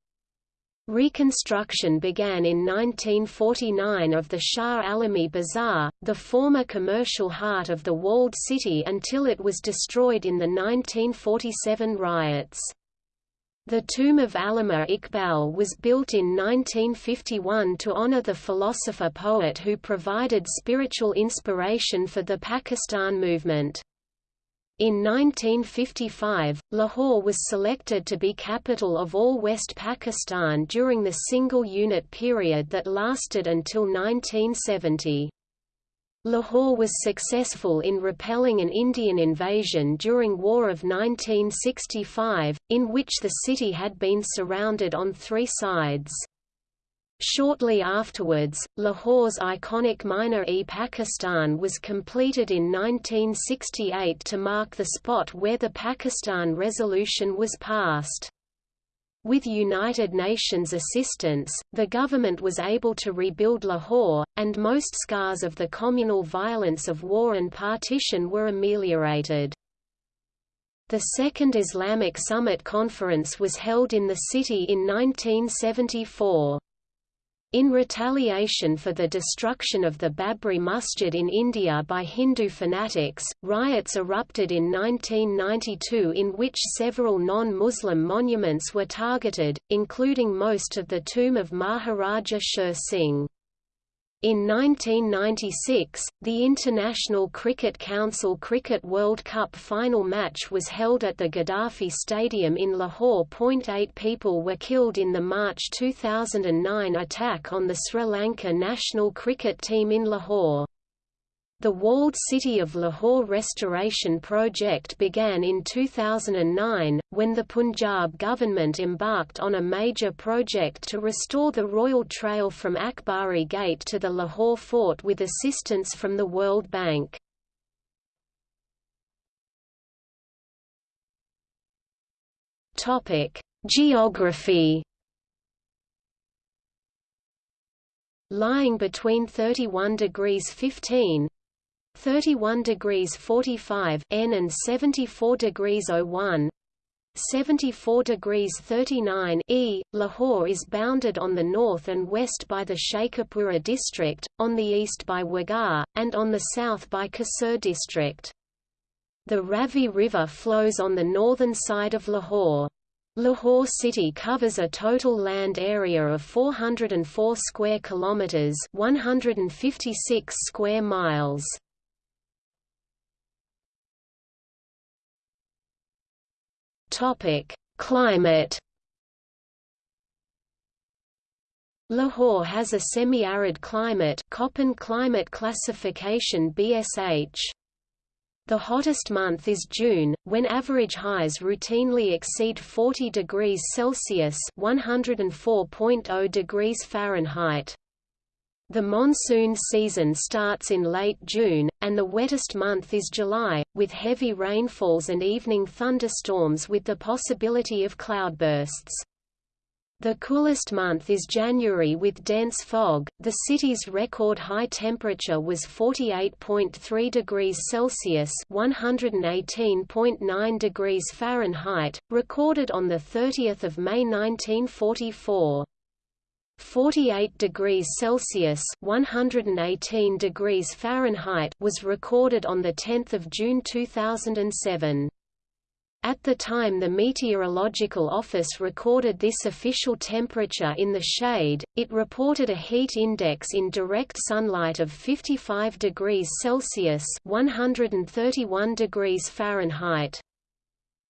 Reconstruction began in 1949 of the Shah Alami Bazaar, the former commercial heart of the walled city until it was destroyed in the 1947 riots. The tomb of Allama Iqbal was built in 1951 to honor the philosopher-poet who provided spiritual inspiration for the Pakistan movement. In 1955, Lahore was selected to be capital of all West Pakistan during the single-unit period that lasted until 1970. Lahore was successful in repelling an Indian invasion during War of 1965, in which the city had been surrounded on three sides. Shortly afterwards, Lahore's iconic Minar-e-Pakistan was completed in 1968 to mark the spot where the Pakistan Resolution was passed. With United Nations assistance, the government was able to rebuild Lahore, and most scars of the communal violence of war and partition were ameliorated. The Second Islamic Summit Conference was held in the city in 1974. In retaliation for the destruction of the Babri Masjid in India by Hindu fanatics, riots erupted in 1992 in which several non-Muslim monuments were targeted, including most of the tomb of Maharaja Sher Singh. In 1996, the International Cricket Council Cricket World Cup final match was held at the Gaddafi Stadium in Lahore. Eight people were killed in the March 2009 attack on the Sri Lanka national cricket team in Lahore. The walled city of Lahore restoration project began in 2009, when the Punjab government embarked on a major project to restore the royal trail from Akbari Gate to the Lahore fort with assistance from the World Bank. Geography Lying between 31 degrees 15 31 degrees 45 N and 74 degrees 01 74 degrees 39 E. Lahore is bounded on the north and west by the Sheikhupura district, on the east by Wagah, and on the south by Kasur district. The Ravi River flows on the northern side of Lahore. Lahore city covers a total land area of 404 square kilometers, 156 square miles. Topic: Climate. Lahore has a semi-arid climate, Köppen climate classification BSH. The hottest month is June, when average highs routinely exceed 40 degrees Celsius (104.0 degrees Fahrenheit). The monsoon season starts in late June, and the wettest month is July, with heavy rainfalls and evening thunderstorms with the possibility of cloudbursts. The coolest month is January with dense fog. The city's record high temperature was 48.3 degrees Celsius (118.9 degrees Fahrenheit), recorded on the 30th of May 1944. 48 degrees Celsius (118 degrees Fahrenheit) was recorded on the 10th of June 2007. At the time the Meteorological Office recorded this official temperature in the shade, it reported a heat index in direct sunlight of 55 degrees Celsius (131 degrees Fahrenheit).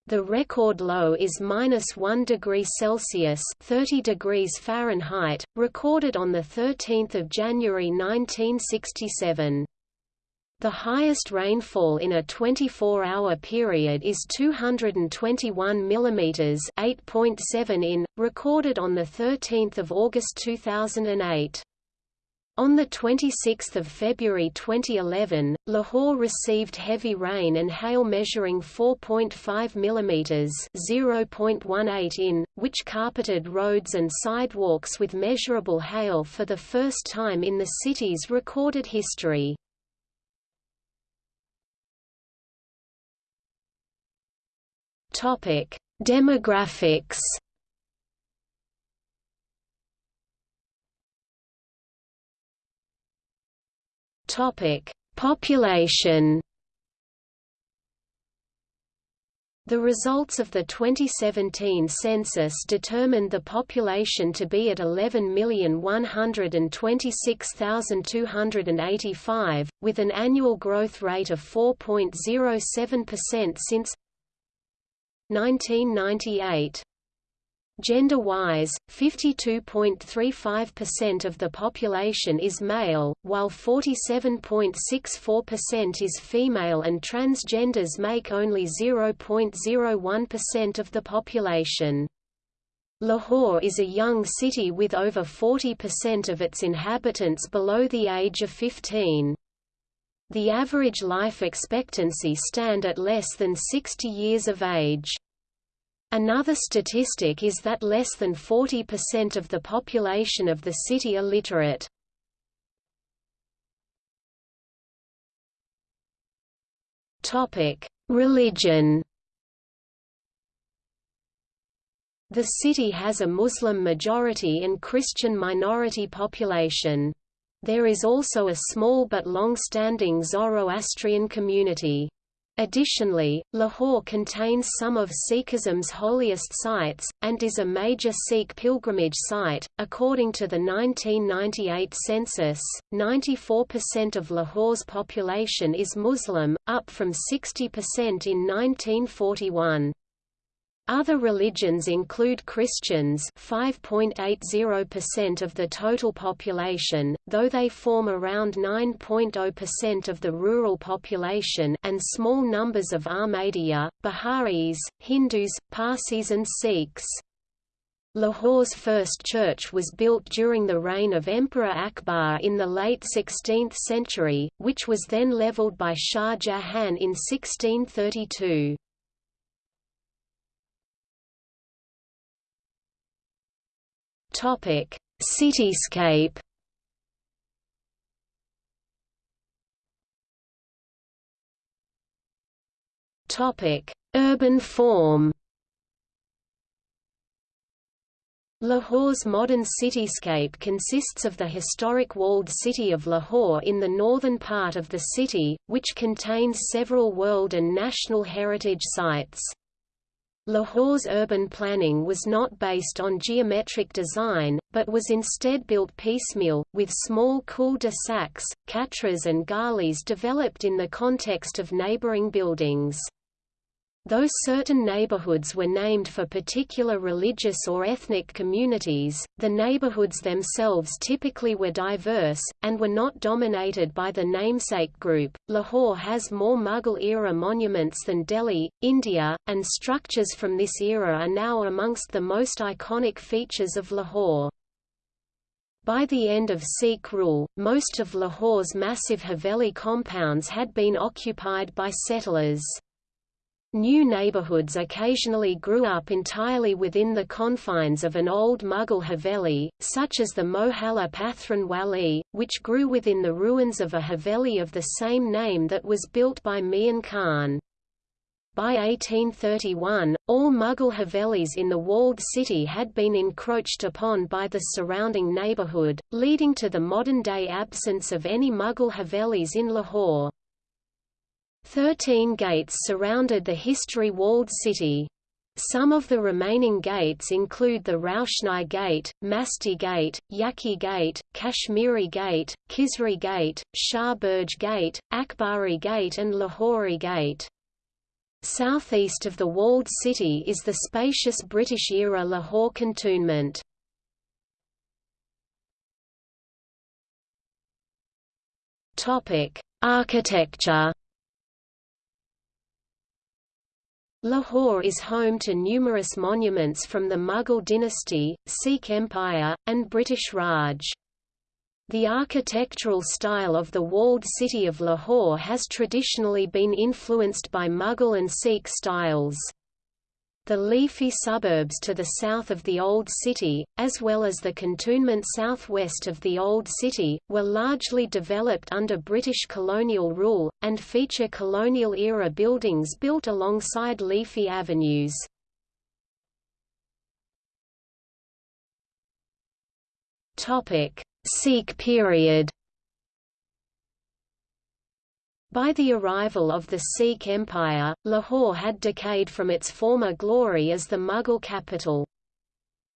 The record low is minus 1 degree Celsius (30 degrees Fahrenheit), recorded on the 13th of January 1967. The highest rainfall in a 24-hour period is 221 mm (8.7 in), recorded on the 13th of August 2008. On 26 February 2011, Lahore received heavy rain and hail measuring 4.5 mm (0.18 in), which carpeted roads and sidewalks with measurable hail for the first time in the city's recorded history. Demographics Topic: Population. The results of the 2017 census determined the population to be at 11,126,285, with an annual growth rate of 4.07% since 1998. Gender-wise, 52.35% of the population is male, while 47.64% is female and transgenders make only 0.01% of the population. Lahore is a young city with over 40% of its inhabitants below the age of 15. The average life expectancy stand at less than 60 years of age. Another statistic is that less than 40% of the population of the city are literate. Religion The city has a Muslim majority and Christian minority population. There is also a small but long-standing Zoroastrian community. Additionally, Lahore contains some of Sikhism's holiest sites, and is a major Sikh pilgrimage site. According to the 1998 census, 94% of Lahore's population is Muslim, up from 60% in 1941. Other religions include Christians 5.80% of the total population, though they form around 9.0% of the rural population and small numbers of Ahmadiyya, Bahá'ís, Hindus, Parsis and Sikhs. Lahore's first church was built during the reign of Emperor Akbar in the late 16th century, which was then leveled by Shah Jahan in 1632. Topic: Cityscape. Topic: Urban form. Lahore's modern cityscape consists of the historic walled city of Lahore in the northern part of the city, which contains several world and national heritage sites. Lahore's urban planning was not based on geometric design, but was instead built piecemeal, with small cul-de-sacs, katras and galis developed in the context of neighboring buildings. Though certain neighborhoods were named for particular religious or ethnic communities, the neighborhoods themselves typically were diverse, and were not dominated by the namesake group. Lahore has more Mughal era monuments than Delhi, India, and structures from this era are now amongst the most iconic features of Lahore. By the end of Sikh rule, most of Lahore's massive Haveli compounds had been occupied by settlers. New neighborhoods occasionally grew up entirely within the confines of an old Mughal Haveli, such as the Mohalla Pathran Wali, which grew within the ruins of a Haveli of the same name that was built by Mian Khan. By 1831, all Mughal Havelis in the walled city had been encroached upon by the surrounding neighbourhood, leading to the modern-day absence of any Mughal Havelis in Lahore. Thirteen gates surrounded the history-walled city. Some of the remaining gates include the Roshni Gate, Masti Gate, Yaki Gate, Kashmiri Gate, Khizri Gate, Shah Burj Gate, Akbari Gate and Lahori Gate. Southeast of the walled city is the spacious British-era Lahore cantonment. Architecture Lahore is home to numerous monuments from the Mughal dynasty, Sikh Empire, and British Raj. The architectural style of the walled city of Lahore has traditionally been influenced by Mughal and Sikh styles. The leafy suburbs to the south of the Old City, as well as the cantonment southwest of the Old City, were largely developed under British colonial rule, and feature colonial-era buildings built alongside leafy avenues. Sikh period by the arrival of the Sikh Empire, Lahore had decayed from its former glory as the Mughal capital.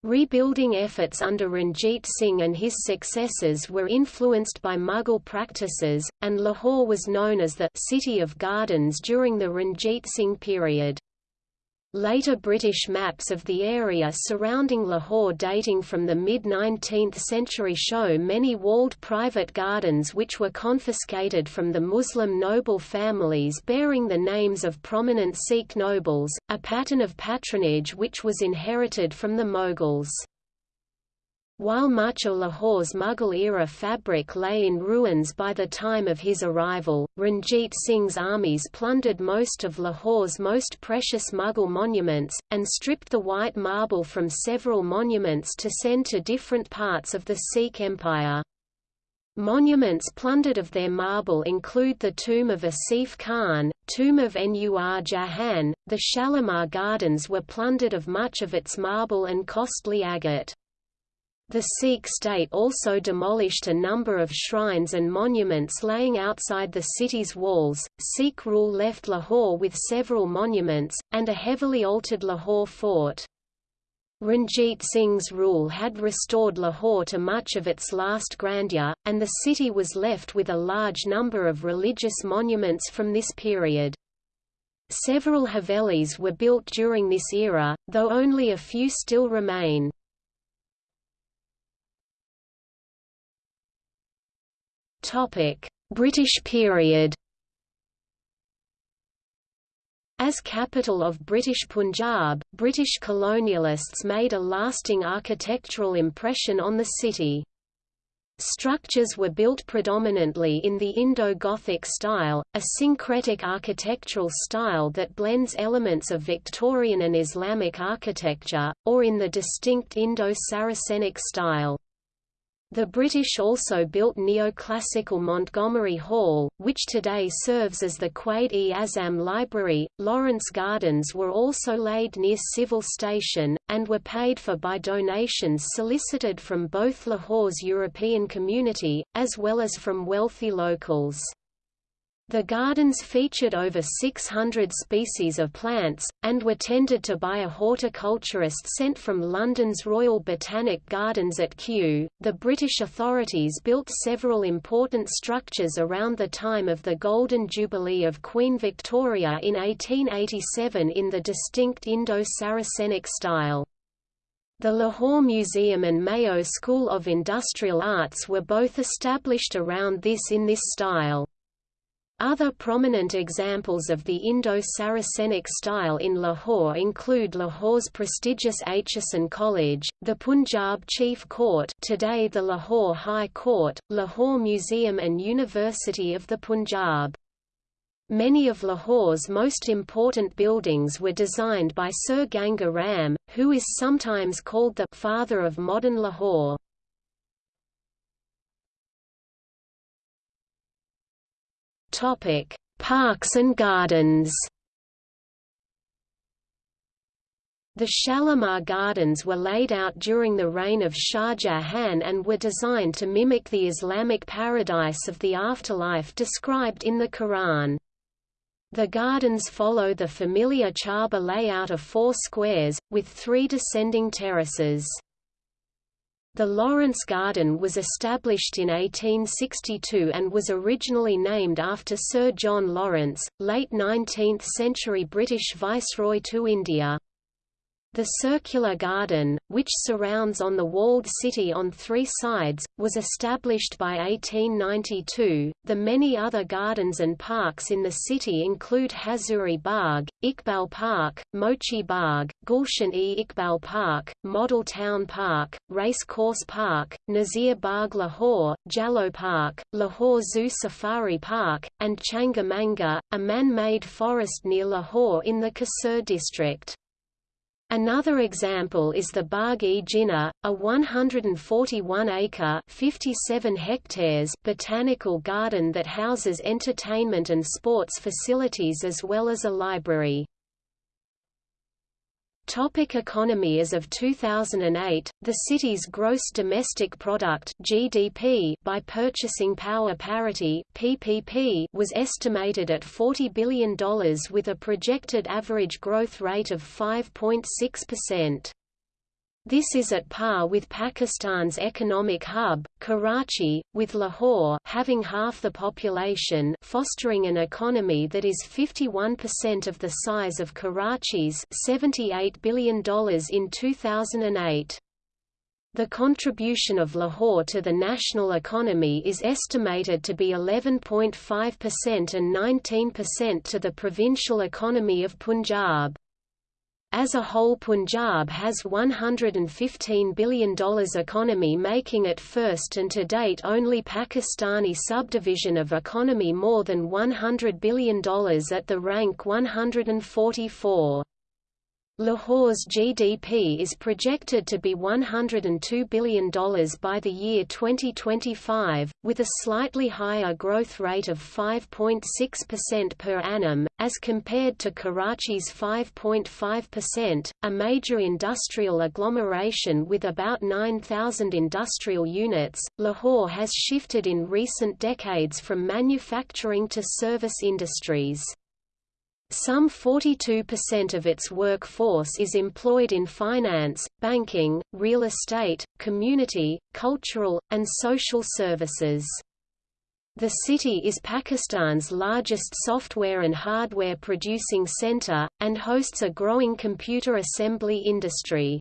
Rebuilding efforts under Ranjit Singh and his successors were influenced by Mughal practices, and Lahore was known as the «City of Gardens» during the Ranjit Singh period. Later British maps of the area surrounding Lahore dating from the mid-19th century show many walled private gardens which were confiscated from the Muslim noble families bearing the names of prominent Sikh nobles, a pattern of patronage which was inherited from the Mughals. While much of Lahore's Mughal-era fabric lay in ruins by the time of his arrival, Ranjit Singh's armies plundered most of Lahore's most precious Mughal monuments, and stripped the white marble from several monuments to send to different parts of the Sikh Empire. Monuments plundered of their marble include the tomb of Asif Khan, tomb of Nur Jahan, the Shalimar Gardens were plundered of much of its marble and costly agate. The Sikh state also demolished a number of shrines and monuments laying outside the city's walls. Sikh rule left Lahore with several monuments, and a heavily altered Lahore fort. Ranjit Singh's rule had restored Lahore to much of its last grandeur, and the city was left with a large number of religious monuments from this period. Several Havelis were built during this era, though only a few still remain. British period As capital of British Punjab, British colonialists made a lasting architectural impression on the city. Structures were built predominantly in the Indo-Gothic style, a syncretic architectural style that blends elements of Victorian and Islamic architecture, or in the distinct Indo-Saracenic style. The British also built neoclassical Montgomery Hall, which today serves as the Quaid-e-Azam Library. Lawrence Gardens were also laid near Civil Station, and were paid for by donations solicited from both Lahore's European community, as well as from wealthy locals. The gardens featured over 600 species of plants, and were tended to by a horticulturist sent from London's Royal Botanic Gardens at Kew. The British authorities built several important structures around the time of the Golden Jubilee of Queen Victoria in 1887 in the distinct Indo-Saracenic style. The Lahore Museum and Mayo School of Industrial Arts were both established around this in this style. Other prominent examples of the Indo-Saracenic style in Lahore include Lahore's prestigious Aitchison College, the Punjab Chief Court today the Lahore High Court, Lahore Museum and University of the Punjab. Many of Lahore's most important buildings were designed by Sir Ganga Ram, who is sometimes called the «father of modern Lahore». Topic: Parks and gardens. The Shalimar Gardens were laid out during the reign of Shah Jahan and were designed to mimic the Islamic paradise of the afterlife described in the Quran. The gardens follow the familiar Charbagh layout of four squares, with three descending terraces. The Lawrence Garden was established in 1862 and was originally named after Sir John Lawrence, late 19th-century British Viceroy to India. The circular garden, which surrounds on the walled city on three sides, was established by 1892. The many other gardens and parks in the city include Hazuri Bagh, Iqbal Park, Mochi Bagh, Gulshan-e Iqbal Park, Model Town Park, Race Course Park, Nazir Bagh Lahore, Jallo Park, Lahore Zoo Safari Park, and Changamanga, a man-made forest near Lahore in the Kasur district. Another example is the Bagh-e Jinnah, a 141-acre (57 hectares) botanical garden that houses entertainment and sports facilities as well as a library. Topic economy As of 2008, the city's gross domestic product (GDP) by purchasing power parity (PPP) was estimated at $40 billion with a projected average growth rate of 5.6%. This is at par with Pakistan's economic hub, Karachi, with Lahore having half the population fostering an economy that is 51% of the size of Karachi's $78 billion in 2008. The contribution of Lahore to the national economy is estimated to be 11.5% and 19% to the provincial economy of Punjab. As a whole Punjab has $115 billion economy making it first and to date only Pakistani subdivision of economy more than $100 billion at the rank 144. Lahore's GDP is projected to be $102 billion by the year 2025, with a slightly higher growth rate of 5.6% per annum, as compared to Karachi's 5.5%. A major industrial agglomeration with about 9,000 industrial units, Lahore has shifted in recent decades from manufacturing to service industries. Some 42% of its workforce is employed in finance, banking, real estate, community, cultural, and social services. The city is Pakistan's largest software and hardware producing center, and hosts a growing computer assembly industry.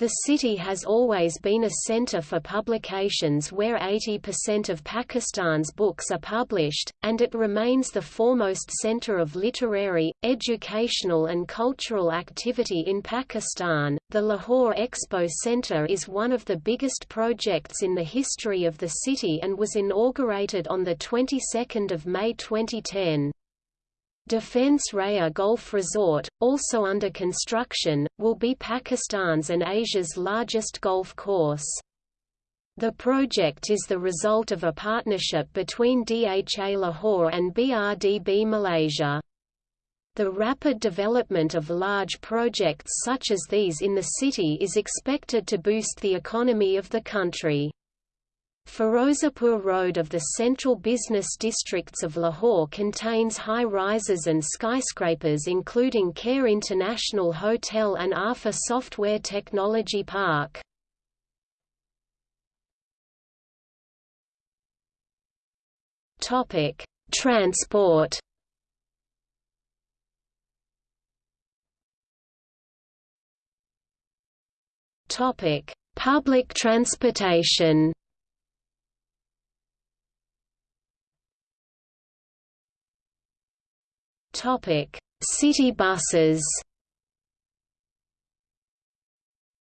The city has always been a center for publications where 80% of Pakistan's books are published, and it remains the foremost center of literary, educational, and cultural activity in Pakistan. The Lahore Expo Center is one of the biggest projects in the history of the city and was inaugurated on the 22nd of May 2010. Defence Raya Golf Resort, also under construction, will be Pakistan's and Asia's largest golf course. The project is the result of a partnership between DHA Lahore and BRDB Malaysia. The rapid development of large projects such as these in the city is expected to boost the economy of the country. Firozapur Road of the central business districts of Lahore contains high-rises and skyscrapers including CARE International Hotel and ARFA Software Technology Park. Transport Public transportation City buses.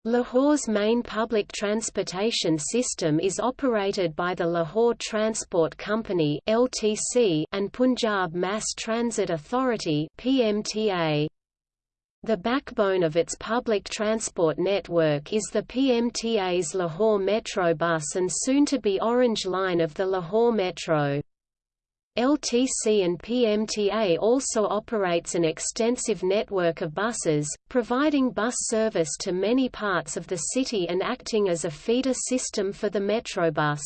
Lahore's main public transportation system is operated by the Lahore Transport Company (LTC) and Punjab Mass Transit Authority (PMTA). The backbone of its public transport network is the PMTA's Lahore Metro bus and soon to be Orange Line of the Lahore Metro. LTC and PMTA also operates an extensive network of buses, providing bus service to many parts of the city and acting as a feeder system for the Metrobus.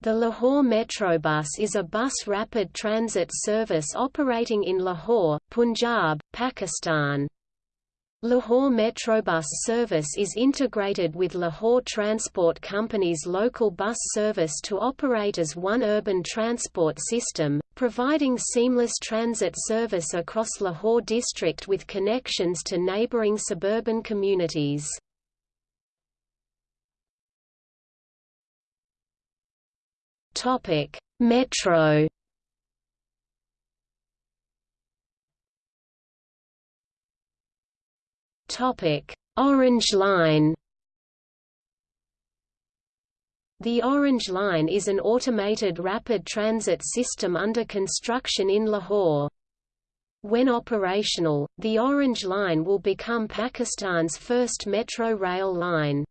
The Lahore Metrobus is a bus rapid transit service operating in Lahore, Punjab, Pakistan. Lahore Metrobus service is integrated with Lahore Transport Company's local bus service to operate as one urban transport system, providing seamless transit service across Lahore district with connections to neighbouring suburban communities. Metro Topic: Orange Line. The Orange Line is an automated rapid transit system under construction in Lahore. When operational, the Orange Line will become Pakistan's first metro rail line.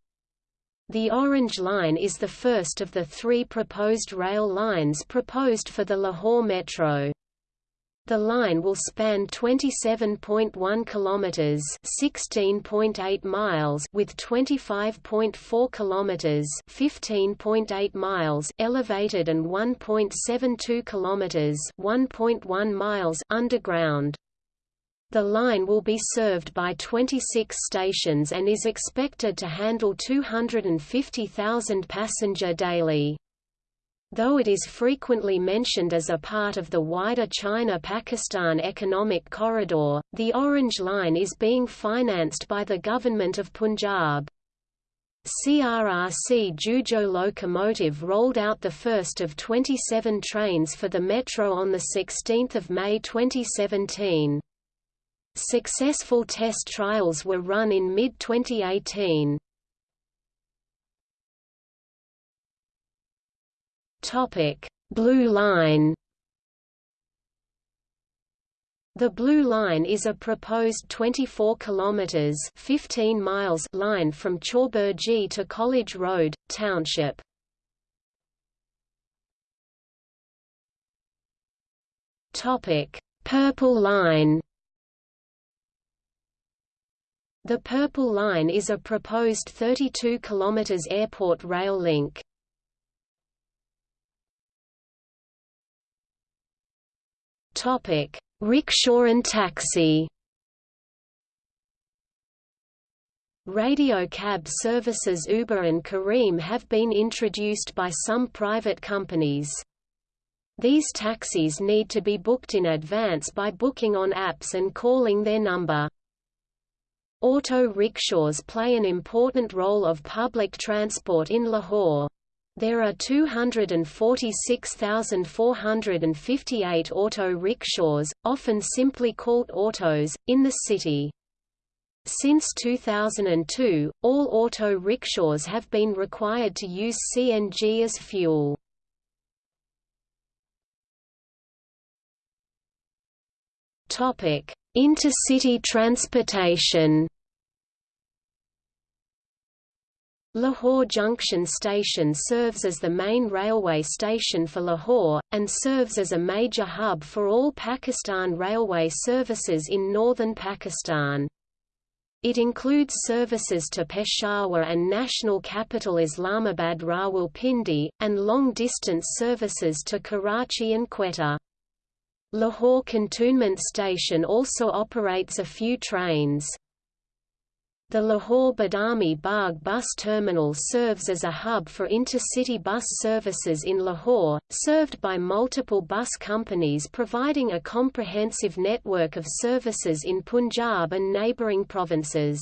The Orange Line is the first of the three proposed rail lines proposed for the Lahore Metro. The line will span 27.1 kilometers, 16.8 miles with 25.4 kilometers, 15.8 miles elevated and 1.72 kilometers, 1.1 miles underground. The line will be served by 26 stations and is expected to handle 250,000 passenger daily. Though it is frequently mentioned as a part of the wider China-Pakistan economic corridor, the Orange Line is being financed by the government of Punjab. CRRC Zhuzhou locomotive rolled out the first of 27 trains for the metro on 16 May 2017. Successful test trials were run in mid-2018. Topic: Blue Line. The Blue Line is a proposed 24 kilometers (15 miles) line from Chauburji to College Road, Township. Topic: Purple Line. The Purple Line is a proposed 32 km airport rail link. Topic: Rickshaw and taxi. Radio cab services Uber and Careem have been introduced by some private companies. These taxis need to be booked in advance by booking on apps and calling their number. Auto rickshaws play an important role of public transport in Lahore. There are 246,458 auto rickshaws, often simply called autos, in the city. Since 2002, all auto rickshaws have been required to use CNG as fuel. Intercity transportation Lahore Junction Station serves as the main railway station for Lahore, and serves as a major hub for all Pakistan Railway services in northern Pakistan. It includes services to Peshawar and national capital Islamabad Rawalpindi, and long-distance services to Karachi and Quetta. Lahore Cantonment Station also operates a few trains. The Lahore Badami Bagh bus terminal serves as a hub for intercity bus services in Lahore, served by multiple bus companies providing a comprehensive network of services in Punjab and neighbouring provinces.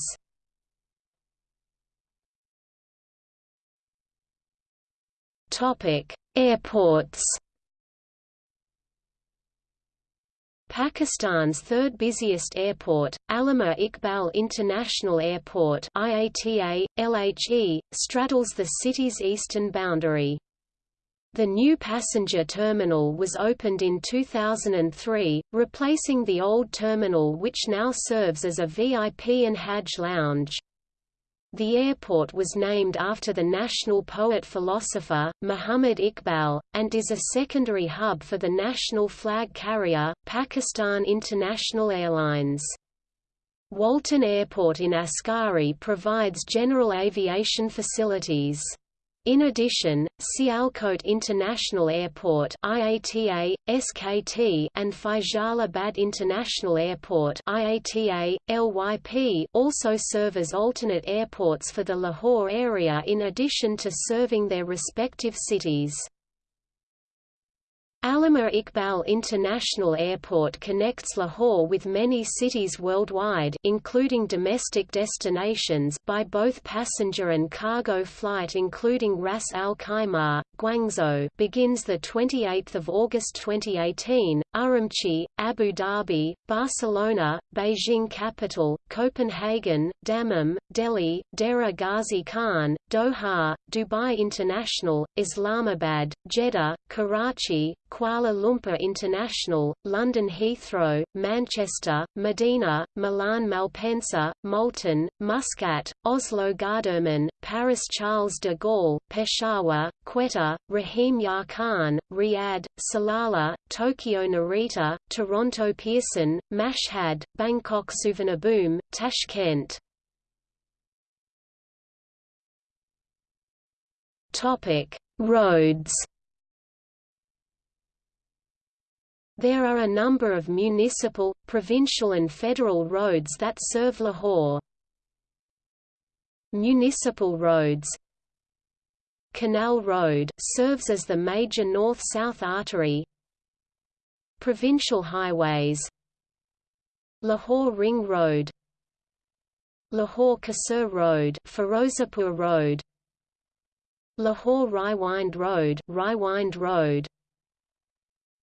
Airports Pakistan's third busiest airport, Allama Iqbal International Airport IATA, LHE, straddles the city's eastern boundary. The new passenger terminal was opened in 2003, replacing the old terminal which now serves as a VIP and Hajj lounge. The airport was named after the national poet-philosopher, Muhammad Iqbal, and is a secondary hub for the national flag carrier, Pakistan International Airlines. Walton Airport in Askari provides general aviation facilities. In addition, Sialkot International Airport IATA, SKT and Faisalabad International Airport IATA, LYP also serve as alternate airports for the Lahore area in addition to serving their respective cities. Allama Iqbal International Airport connects Lahore with many cities worldwide including domestic destinations by both passenger and cargo flight including Ras Al Khaimah, Guangzhou begins the 28th of August 2018, Urumqi, Abu Dhabi, Barcelona, Beijing capital, Copenhagen, Dammam, Delhi, Dera Ghazi Khan, Doha, Dubai International, Islamabad, Jeddah, Karachi, Kuala Lumpur International, London Heathrow, Manchester, Medina, Milan Malpensa, Multan, Muscat, Oslo Gardermoen, Paris Charles de Gaulle, Peshawar, Quetta, Rahim Yar Khan, Riyadh, Salalah, Tokyo Narita, Toronto Pearson, Mashhad, Bangkok Suvarnabhumi, Tashkent. Topic: Roads There are a number of municipal, provincial and federal roads that serve Lahore. Municipal roads. Canal Road serves as the major north-south artery. Provincial highways. Lahore Ring Road. Lahore Kasur Road Ferozepur Road. Lahore Raiwind Road Raiwind Road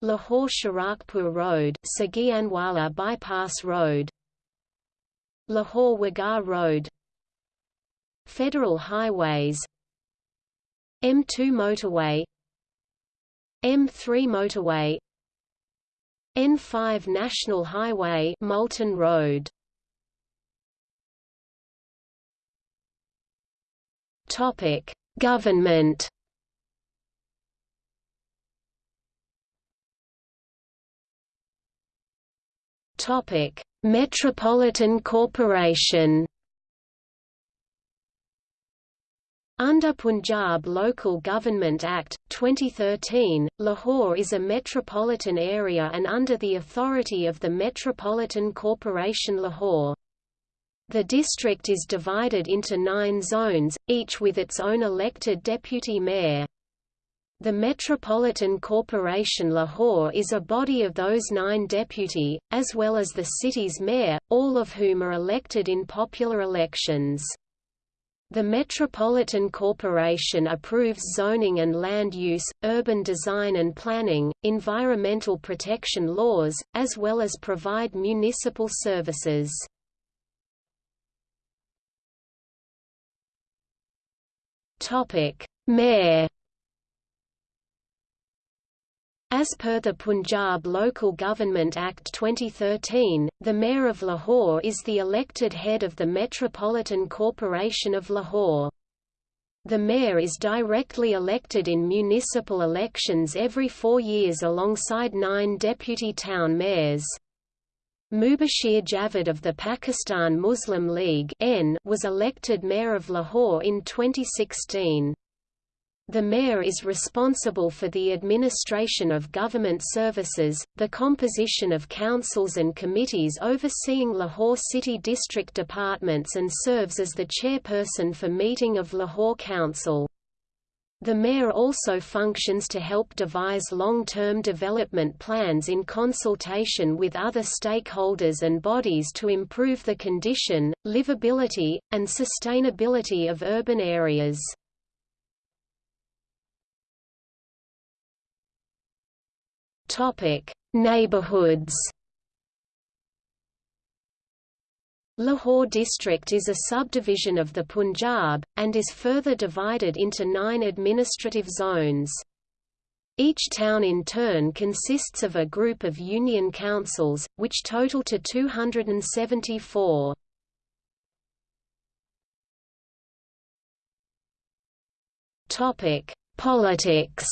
Lahore Sharakpur Road Sagianwala Bypass Road Lahore Wagah Road Federal Highways M2 Motorway M3 Motorway N5 National Highway Multan Road. Topic Government Topic: Metropolitan Corporation. Under Punjab Local Government Act, 2013, Lahore is a metropolitan area and under the authority of the Metropolitan Corporation Lahore. The district is divided into nine zones, each with its own elected deputy mayor. The Metropolitan Corporation Lahore is a body of those nine deputy, as well as the city's mayor, all of whom are elected in popular elections. The Metropolitan Corporation approves zoning and land use, urban design and planning, environmental protection laws, as well as provide municipal services. Mayor As per the Punjab Local Government Act 2013, the Mayor of Lahore is the elected head of the Metropolitan Corporation of Lahore. The mayor is directly elected in municipal elections every four years alongside nine deputy town mayors. Mubashir Javed of the Pakistan Muslim League was elected mayor of Lahore in 2016. The mayor is responsible for the administration of government services, the composition of councils and committees overseeing Lahore City District departments and serves as the chairperson for meeting of Lahore Council. The mayor also functions to help devise long-term development plans in consultation with other stakeholders and bodies to improve the condition, livability, and sustainability of urban areas. Topic: Neighborhoods. Lahore district is a subdivision of the Punjab, and is further divided into nine administrative zones. Each town in turn consists of a group of union councils, which total to 274. Topic: Politics.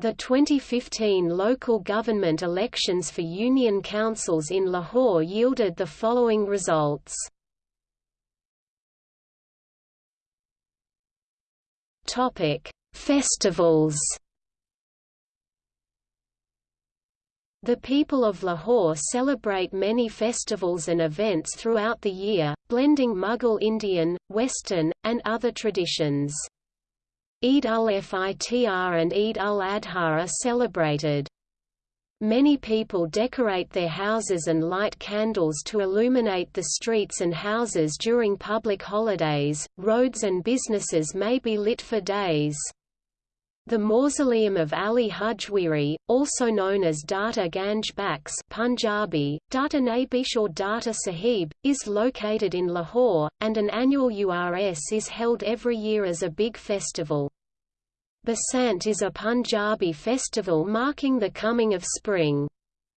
The 2015 local government elections for union councils in Lahore yielded the following results. Topic: Festivals. The people of Lahore celebrate many festivals and events throughout the year, blending Mughal Indian, Western, and other traditions. Eid ul-Fitr and Eid ul-Adha are celebrated. Many people decorate their houses and light candles to illuminate the streets and houses during public holidays. Roads and businesses may be lit for days. The mausoleum of Ali Hujwiri, also known as Data Ganj Bakhsh Punjabi, Data Nabish or Data Sahib, is located in Lahore, and an annual URS is held every year as a big festival. Basant is a Punjabi festival marking the coming of spring.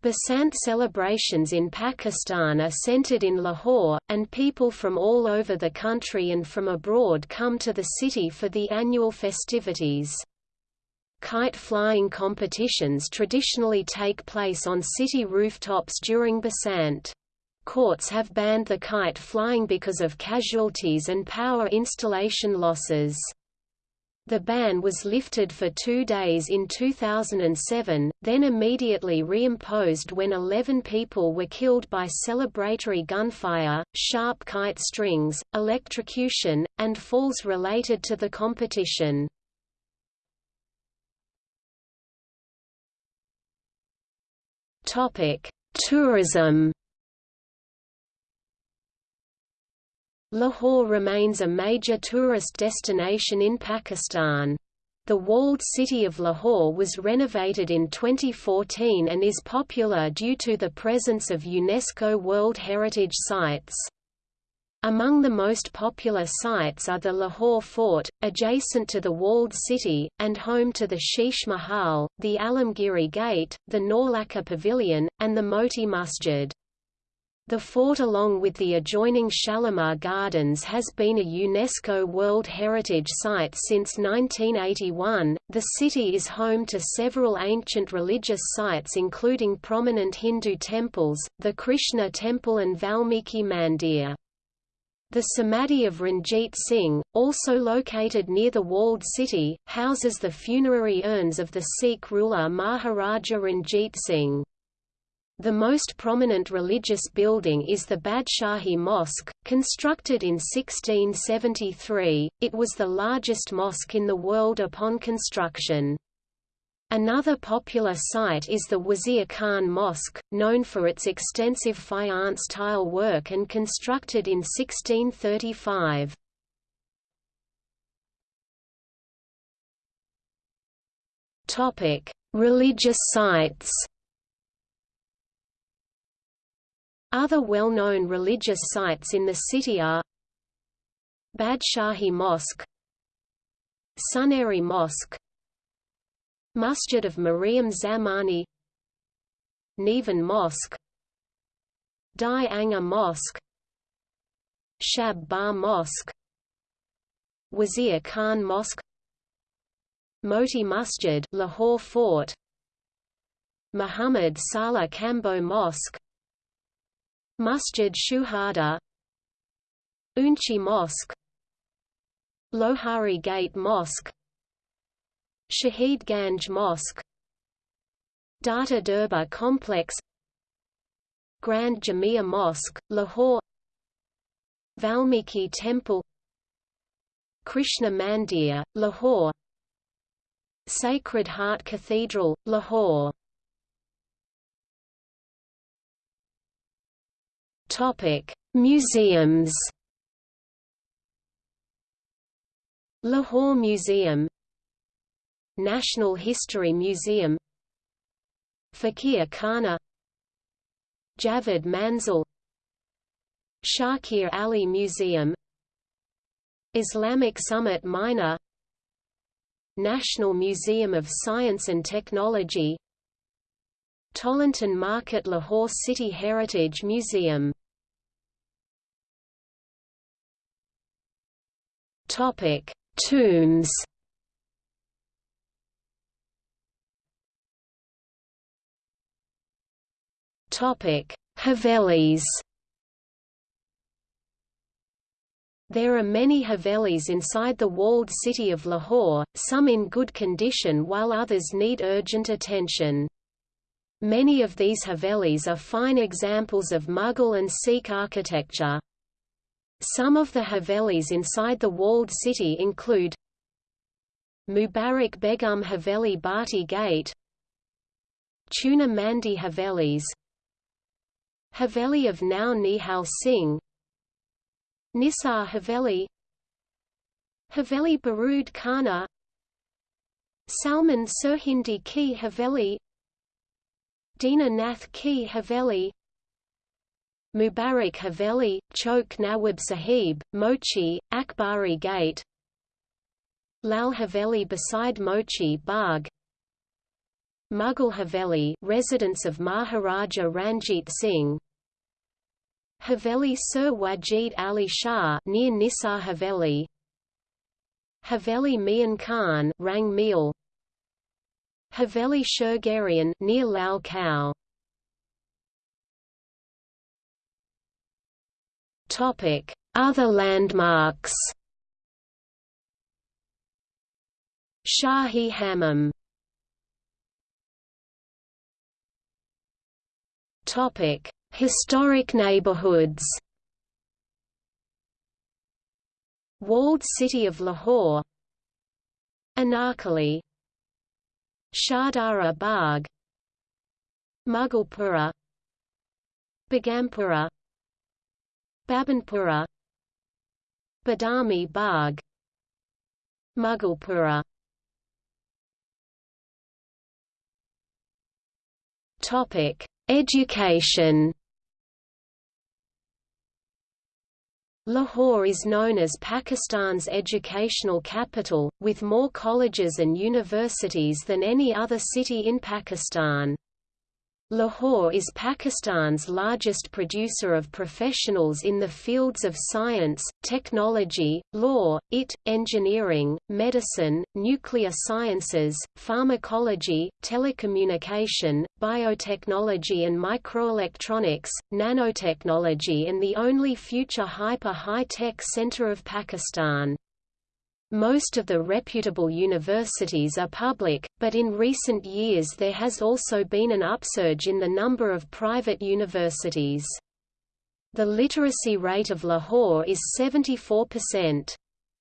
Basant celebrations in Pakistan are centered in Lahore, and people from all over the country and from abroad come to the city for the annual festivities. Kite flying competitions traditionally take place on city rooftops during Basant. Courts have banned the kite flying because of casualties and power installation losses. The ban was lifted for two days in 2007, then immediately reimposed when 11 people were killed by celebratory gunfire, sharp kite strings, electrocution, and falls related to the competition. Tourism Lahore remains a major tourist destination in Pakistan. The walled city of Lahore was renovated in 2014 and is popular due to the presence of UNESCO World Heritage Sites. Among the most popular sites are the Lahore Fort, adjacent to the walled city, and home to the Sheesh Mahal, the Alamgiri Gate, the Naulakha Pavilion, and the Moti Masjid. The fort along with the adjoining Shalimar Gardens has been a UNESCO World Heritage Site since 1981. The city is home to several ancient religious sites including prominent Hindu temples, the Krishna Temple and Valmiki Mandir. The Samadhi of Ranjit Singh, also located near the walled city, houses the funerary urns of the Sikh ruler Maharaja Ranjit Singh. The most prominent religious building is the Badshahi Mosque, constructed in 1673. It was the largest mosque in the world upon construction. Another popular site is the Wazir Khan Mosque, known for its extensive faience tile work and constructed in 1635. Topic: Religious sites. Other well-known religious sites in the city are Badshahi Mosque Suneri Mosque Masjid of Mariam Zamani. Nevan Mosque. Dai Anga Mosque. Shab Bhar Mosque. Wazir Khan Mosque. Moti Masjid Lahore Fort. Muhammad Saleh Kamboh Mosque. Masjid Shuhada. Unchi Mosque. Lohari Gate Mosque Shahid Ganj Mosque. Data Durbar Complex. Grand Jamia Mosque, Lahore. Valmiki Temple. Krishna Mandir, Lahore. Sacred Heart Cathedral, Lahore. Topic: Museums. Lahore Museum National History Museum Fakir Khana Javed Manzil Shakir Ali Museum Islamic Summit Minar National Museum of Science and Technology Tollington Market Lahore City Heritage Museum Topic: Tombs. Topic: Havelis. There are many Havelis inside the walled city of Lahore, some in good condition while others need urgent attention. Many of these Havelis are fine examples of Mughal and Sikh architecture. Some of the Havelis inside the walled city include Mubarak Begum Haveli Bhatti Gate Chuna Mandi Havelis Haveli of Nau Nihal Singh. Nisar Haveli. Haveli Barood Khana. Salman Sirhindi Ki Haveli. Dina Nath Ki Haveli. Mubarak Haveli, Chowk Nawab Sahib, Mochi, Akbari Gate. Lal Haveli beside Mochi Bagh Mughal Haveli residence of Maharaja Ranjit Singh. Haveli Sir Wajid Ali Shah near Nisar Haveli. Haveli Mian Khan Rang Mahal Haveli Shurgerian near Lal Khao. Topic. Other landmarks. Shahi Hammam Topic Historic neighborhoods. Walled city of Lahore. Anarkali. Shahdara Bagh. Mughalpura. Begampura Babanpura. Badami Bagh. Mughalpura. Topic: Education Lahore is known as Pakistan's educational capital, with more colleges and universities than any other city in Pakistan. Lahore is Pakistan's largest producer of professionals in the fields of science, technology, law, IT, engineering, medicine, nuclear sciences, pharmacology, telecommunication, biotechnology and microelectronics, nanotechnology and the only future hyper-high-tech center of Pakistan. Most of the reputable universities are public, but in recent years there has also been an upsurge in the number of private universities. The literacy rate of Lahore is 74%.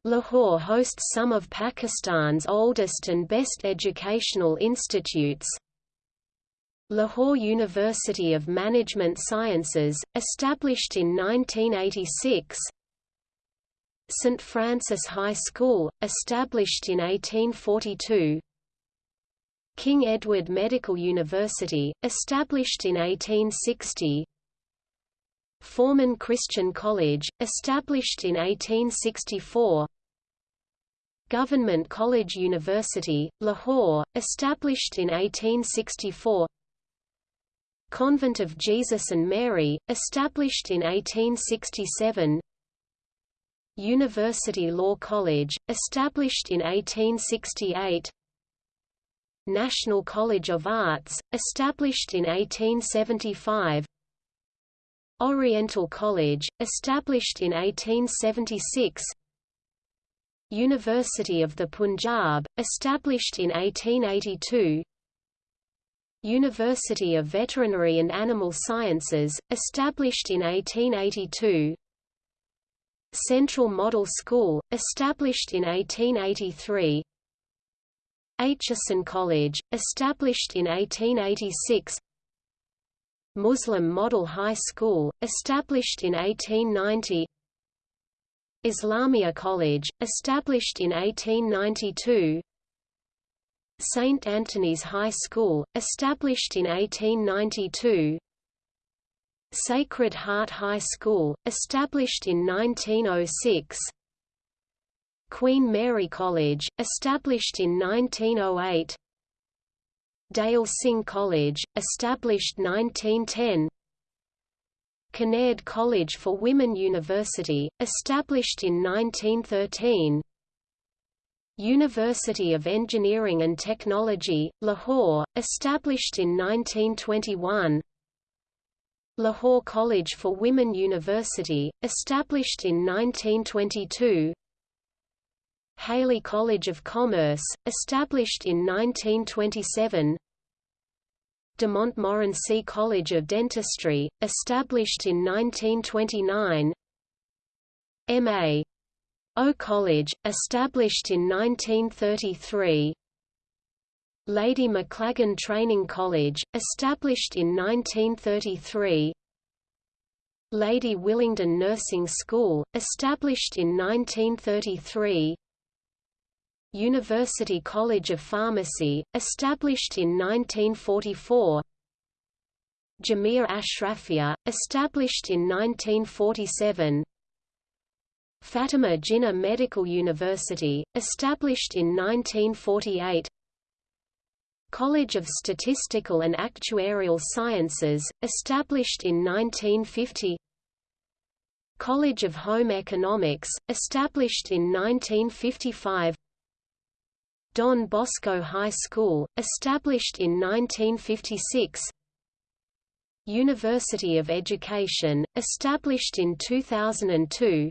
Lahore hosts some of Pakistan's oldest and best educational institutes. Lahore University of Management Sciences, established in 1986 St. Francis High School, established in 1842 King Edward Medical University, established in 1860 Forman Christian College, established in 1864 Government College University, Lahore, established in 1864 Convent of Jesus and Mary, established in 1867 University Law College, established in 1868 National College of Arts, established in 1875 Oriental College, established in 1876 University of the Punjab, established in 1882 University of Veterinary and Animal Sciences, established in 1882 Central Model School, established in 1883 Aitchison College, established in 1886 Muslim Model High School, established in 1890 Islamia College, established in 1892 St. Anthony's High School, established in 1892 Sacred Heart High School, established in 1906 Queen Mary College, established in 1908 Dyal Singh College, established 1910 Kinnaird College for Women University, established in 1913 University of Engineering and Technology, Lahore, established in 1921 Lahore College for Women University, established in 1922 Hailey College of Commerce, established in 1927 De Montmorency College of Dentistry, established in 1929 M.A. O College, established in 1933 Lady Maclagan Training College, established in 1933 Lady Willingdon Nursing School, established in 1933 University College of Pharmacy, established in 1944 Jamia Ashrafia, established in 1947 Fatima Jinnah Medical University, established in 1948 College of Statistical and Actuarial Sciences, established in 1950 College of Home Economics, established in 1955 Don Bosco High School, established in 1956 University of Education, established in 2002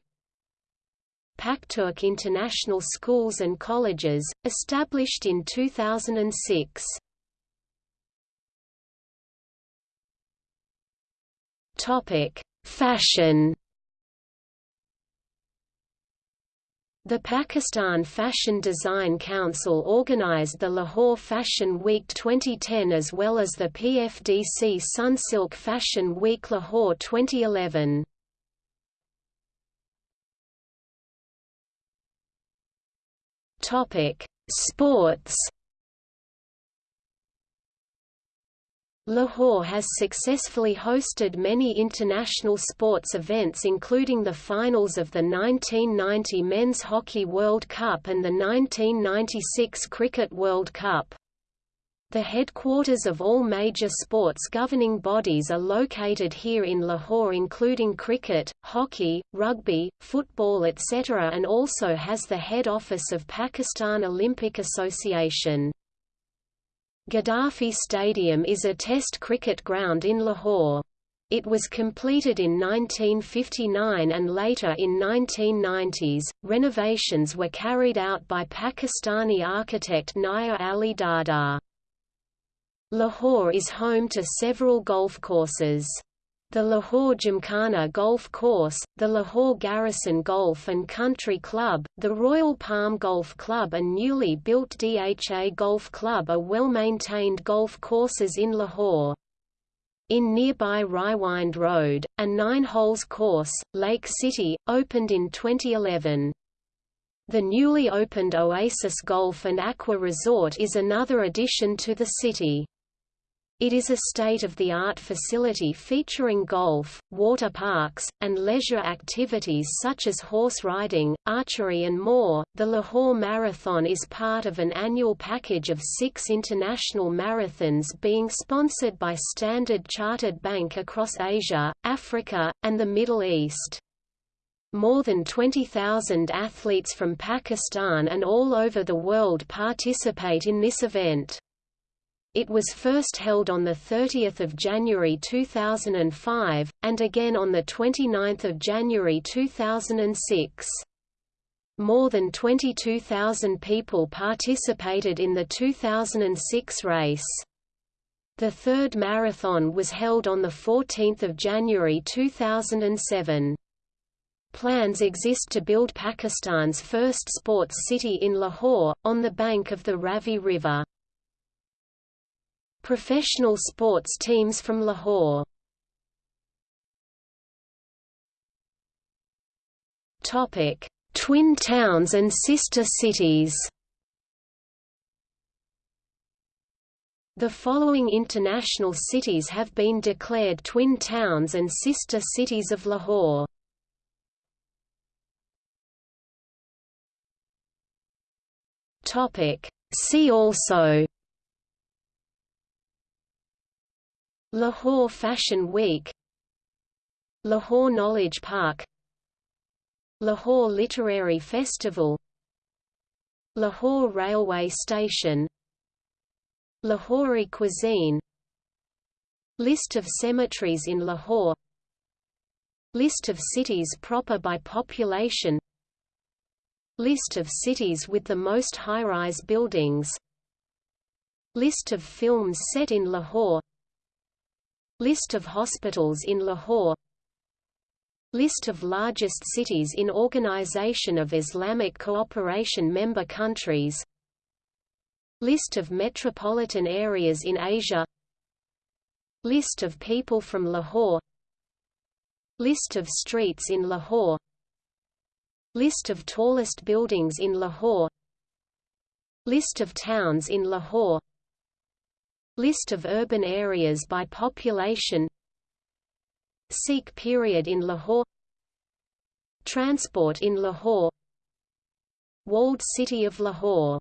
Pakturk International Schools and Colleges, established in 2006 Fashion The Pakistan Fashion Design Council organized the Lahore Fashion Week 2010 as well as the PFDC Sunsilk Fashion Week Lahore 2011. Topic: Sports Lahore has successfully hosted many international sports events including the finals of the 1990 Men's Hockey World Cup and the 1996 Cricket World Cup. The headquarters of all major sports governing bodies are located here in Lahore including cricket, hockey, rugby, football etc. and also has the head office of Pakistan Olympic Association. Gaddafi Stadium is a test cricket ground in Lahore. It was completed in 1959 and later in 1990s. Renovations were carried out by Pakistani architect Nayyar Ali Dada. Lahore is home to several golf courses the Lahore Gymkhana Golf Course, the Lahore Garrison Golf and Country Club, the Royal Palm Golf Club and newly built DHA Golf Club are well-maintained golf courses in Lahore. In nearby Raiwind Road, a nine-holes course, Lake City, opened in 2011. The newly opened Oasis Golf and Aqua Resort is another addition to the city. It is a state-of-the-art facility featuring golf, water parks, and leisure activities such as horse riding, archery and more. The Lahore Marathon is part of an annual package of six international marathons being sponsored by Standard Chartered Bank across Asia, Africa, and the Middle East. More than 20,000 athletes from Pakistan and all over the world participate in this event. It was first held on 30 January 2005, and again on 29 January 2006. More than 22,000 people participated in the 2006 race. The third marathon was held on 14 January 2007. Plans exist to build Pakistan's first sports city in Lahore, on the bank of the Ravi River. Professional sports teams from Lahore Topic: Twin towns and sister cities. The following international cities have been declared twin towns and sister cities of Lahore. Topic: See also Lahore Fashion Week Lahore Knowledge Park Lahore Literary Festival Lahore Railway Station Lahori cuisine List of cemeteries in Lahore List of cities proper by population List of cities with the most high-rise buildings List of films set in Lahore List of hospitals in Lahore. List of largest cities in Organization of Islamic Cooperation member countries. List of metropolitan areas in Asia. List of people from Lahore. List of streets in Lahore. List of tallest buildings in Lahore. List of towns in Lahore List of urban areas by population Sikh period in Lahore Transport in Lahore Walled city of Lahore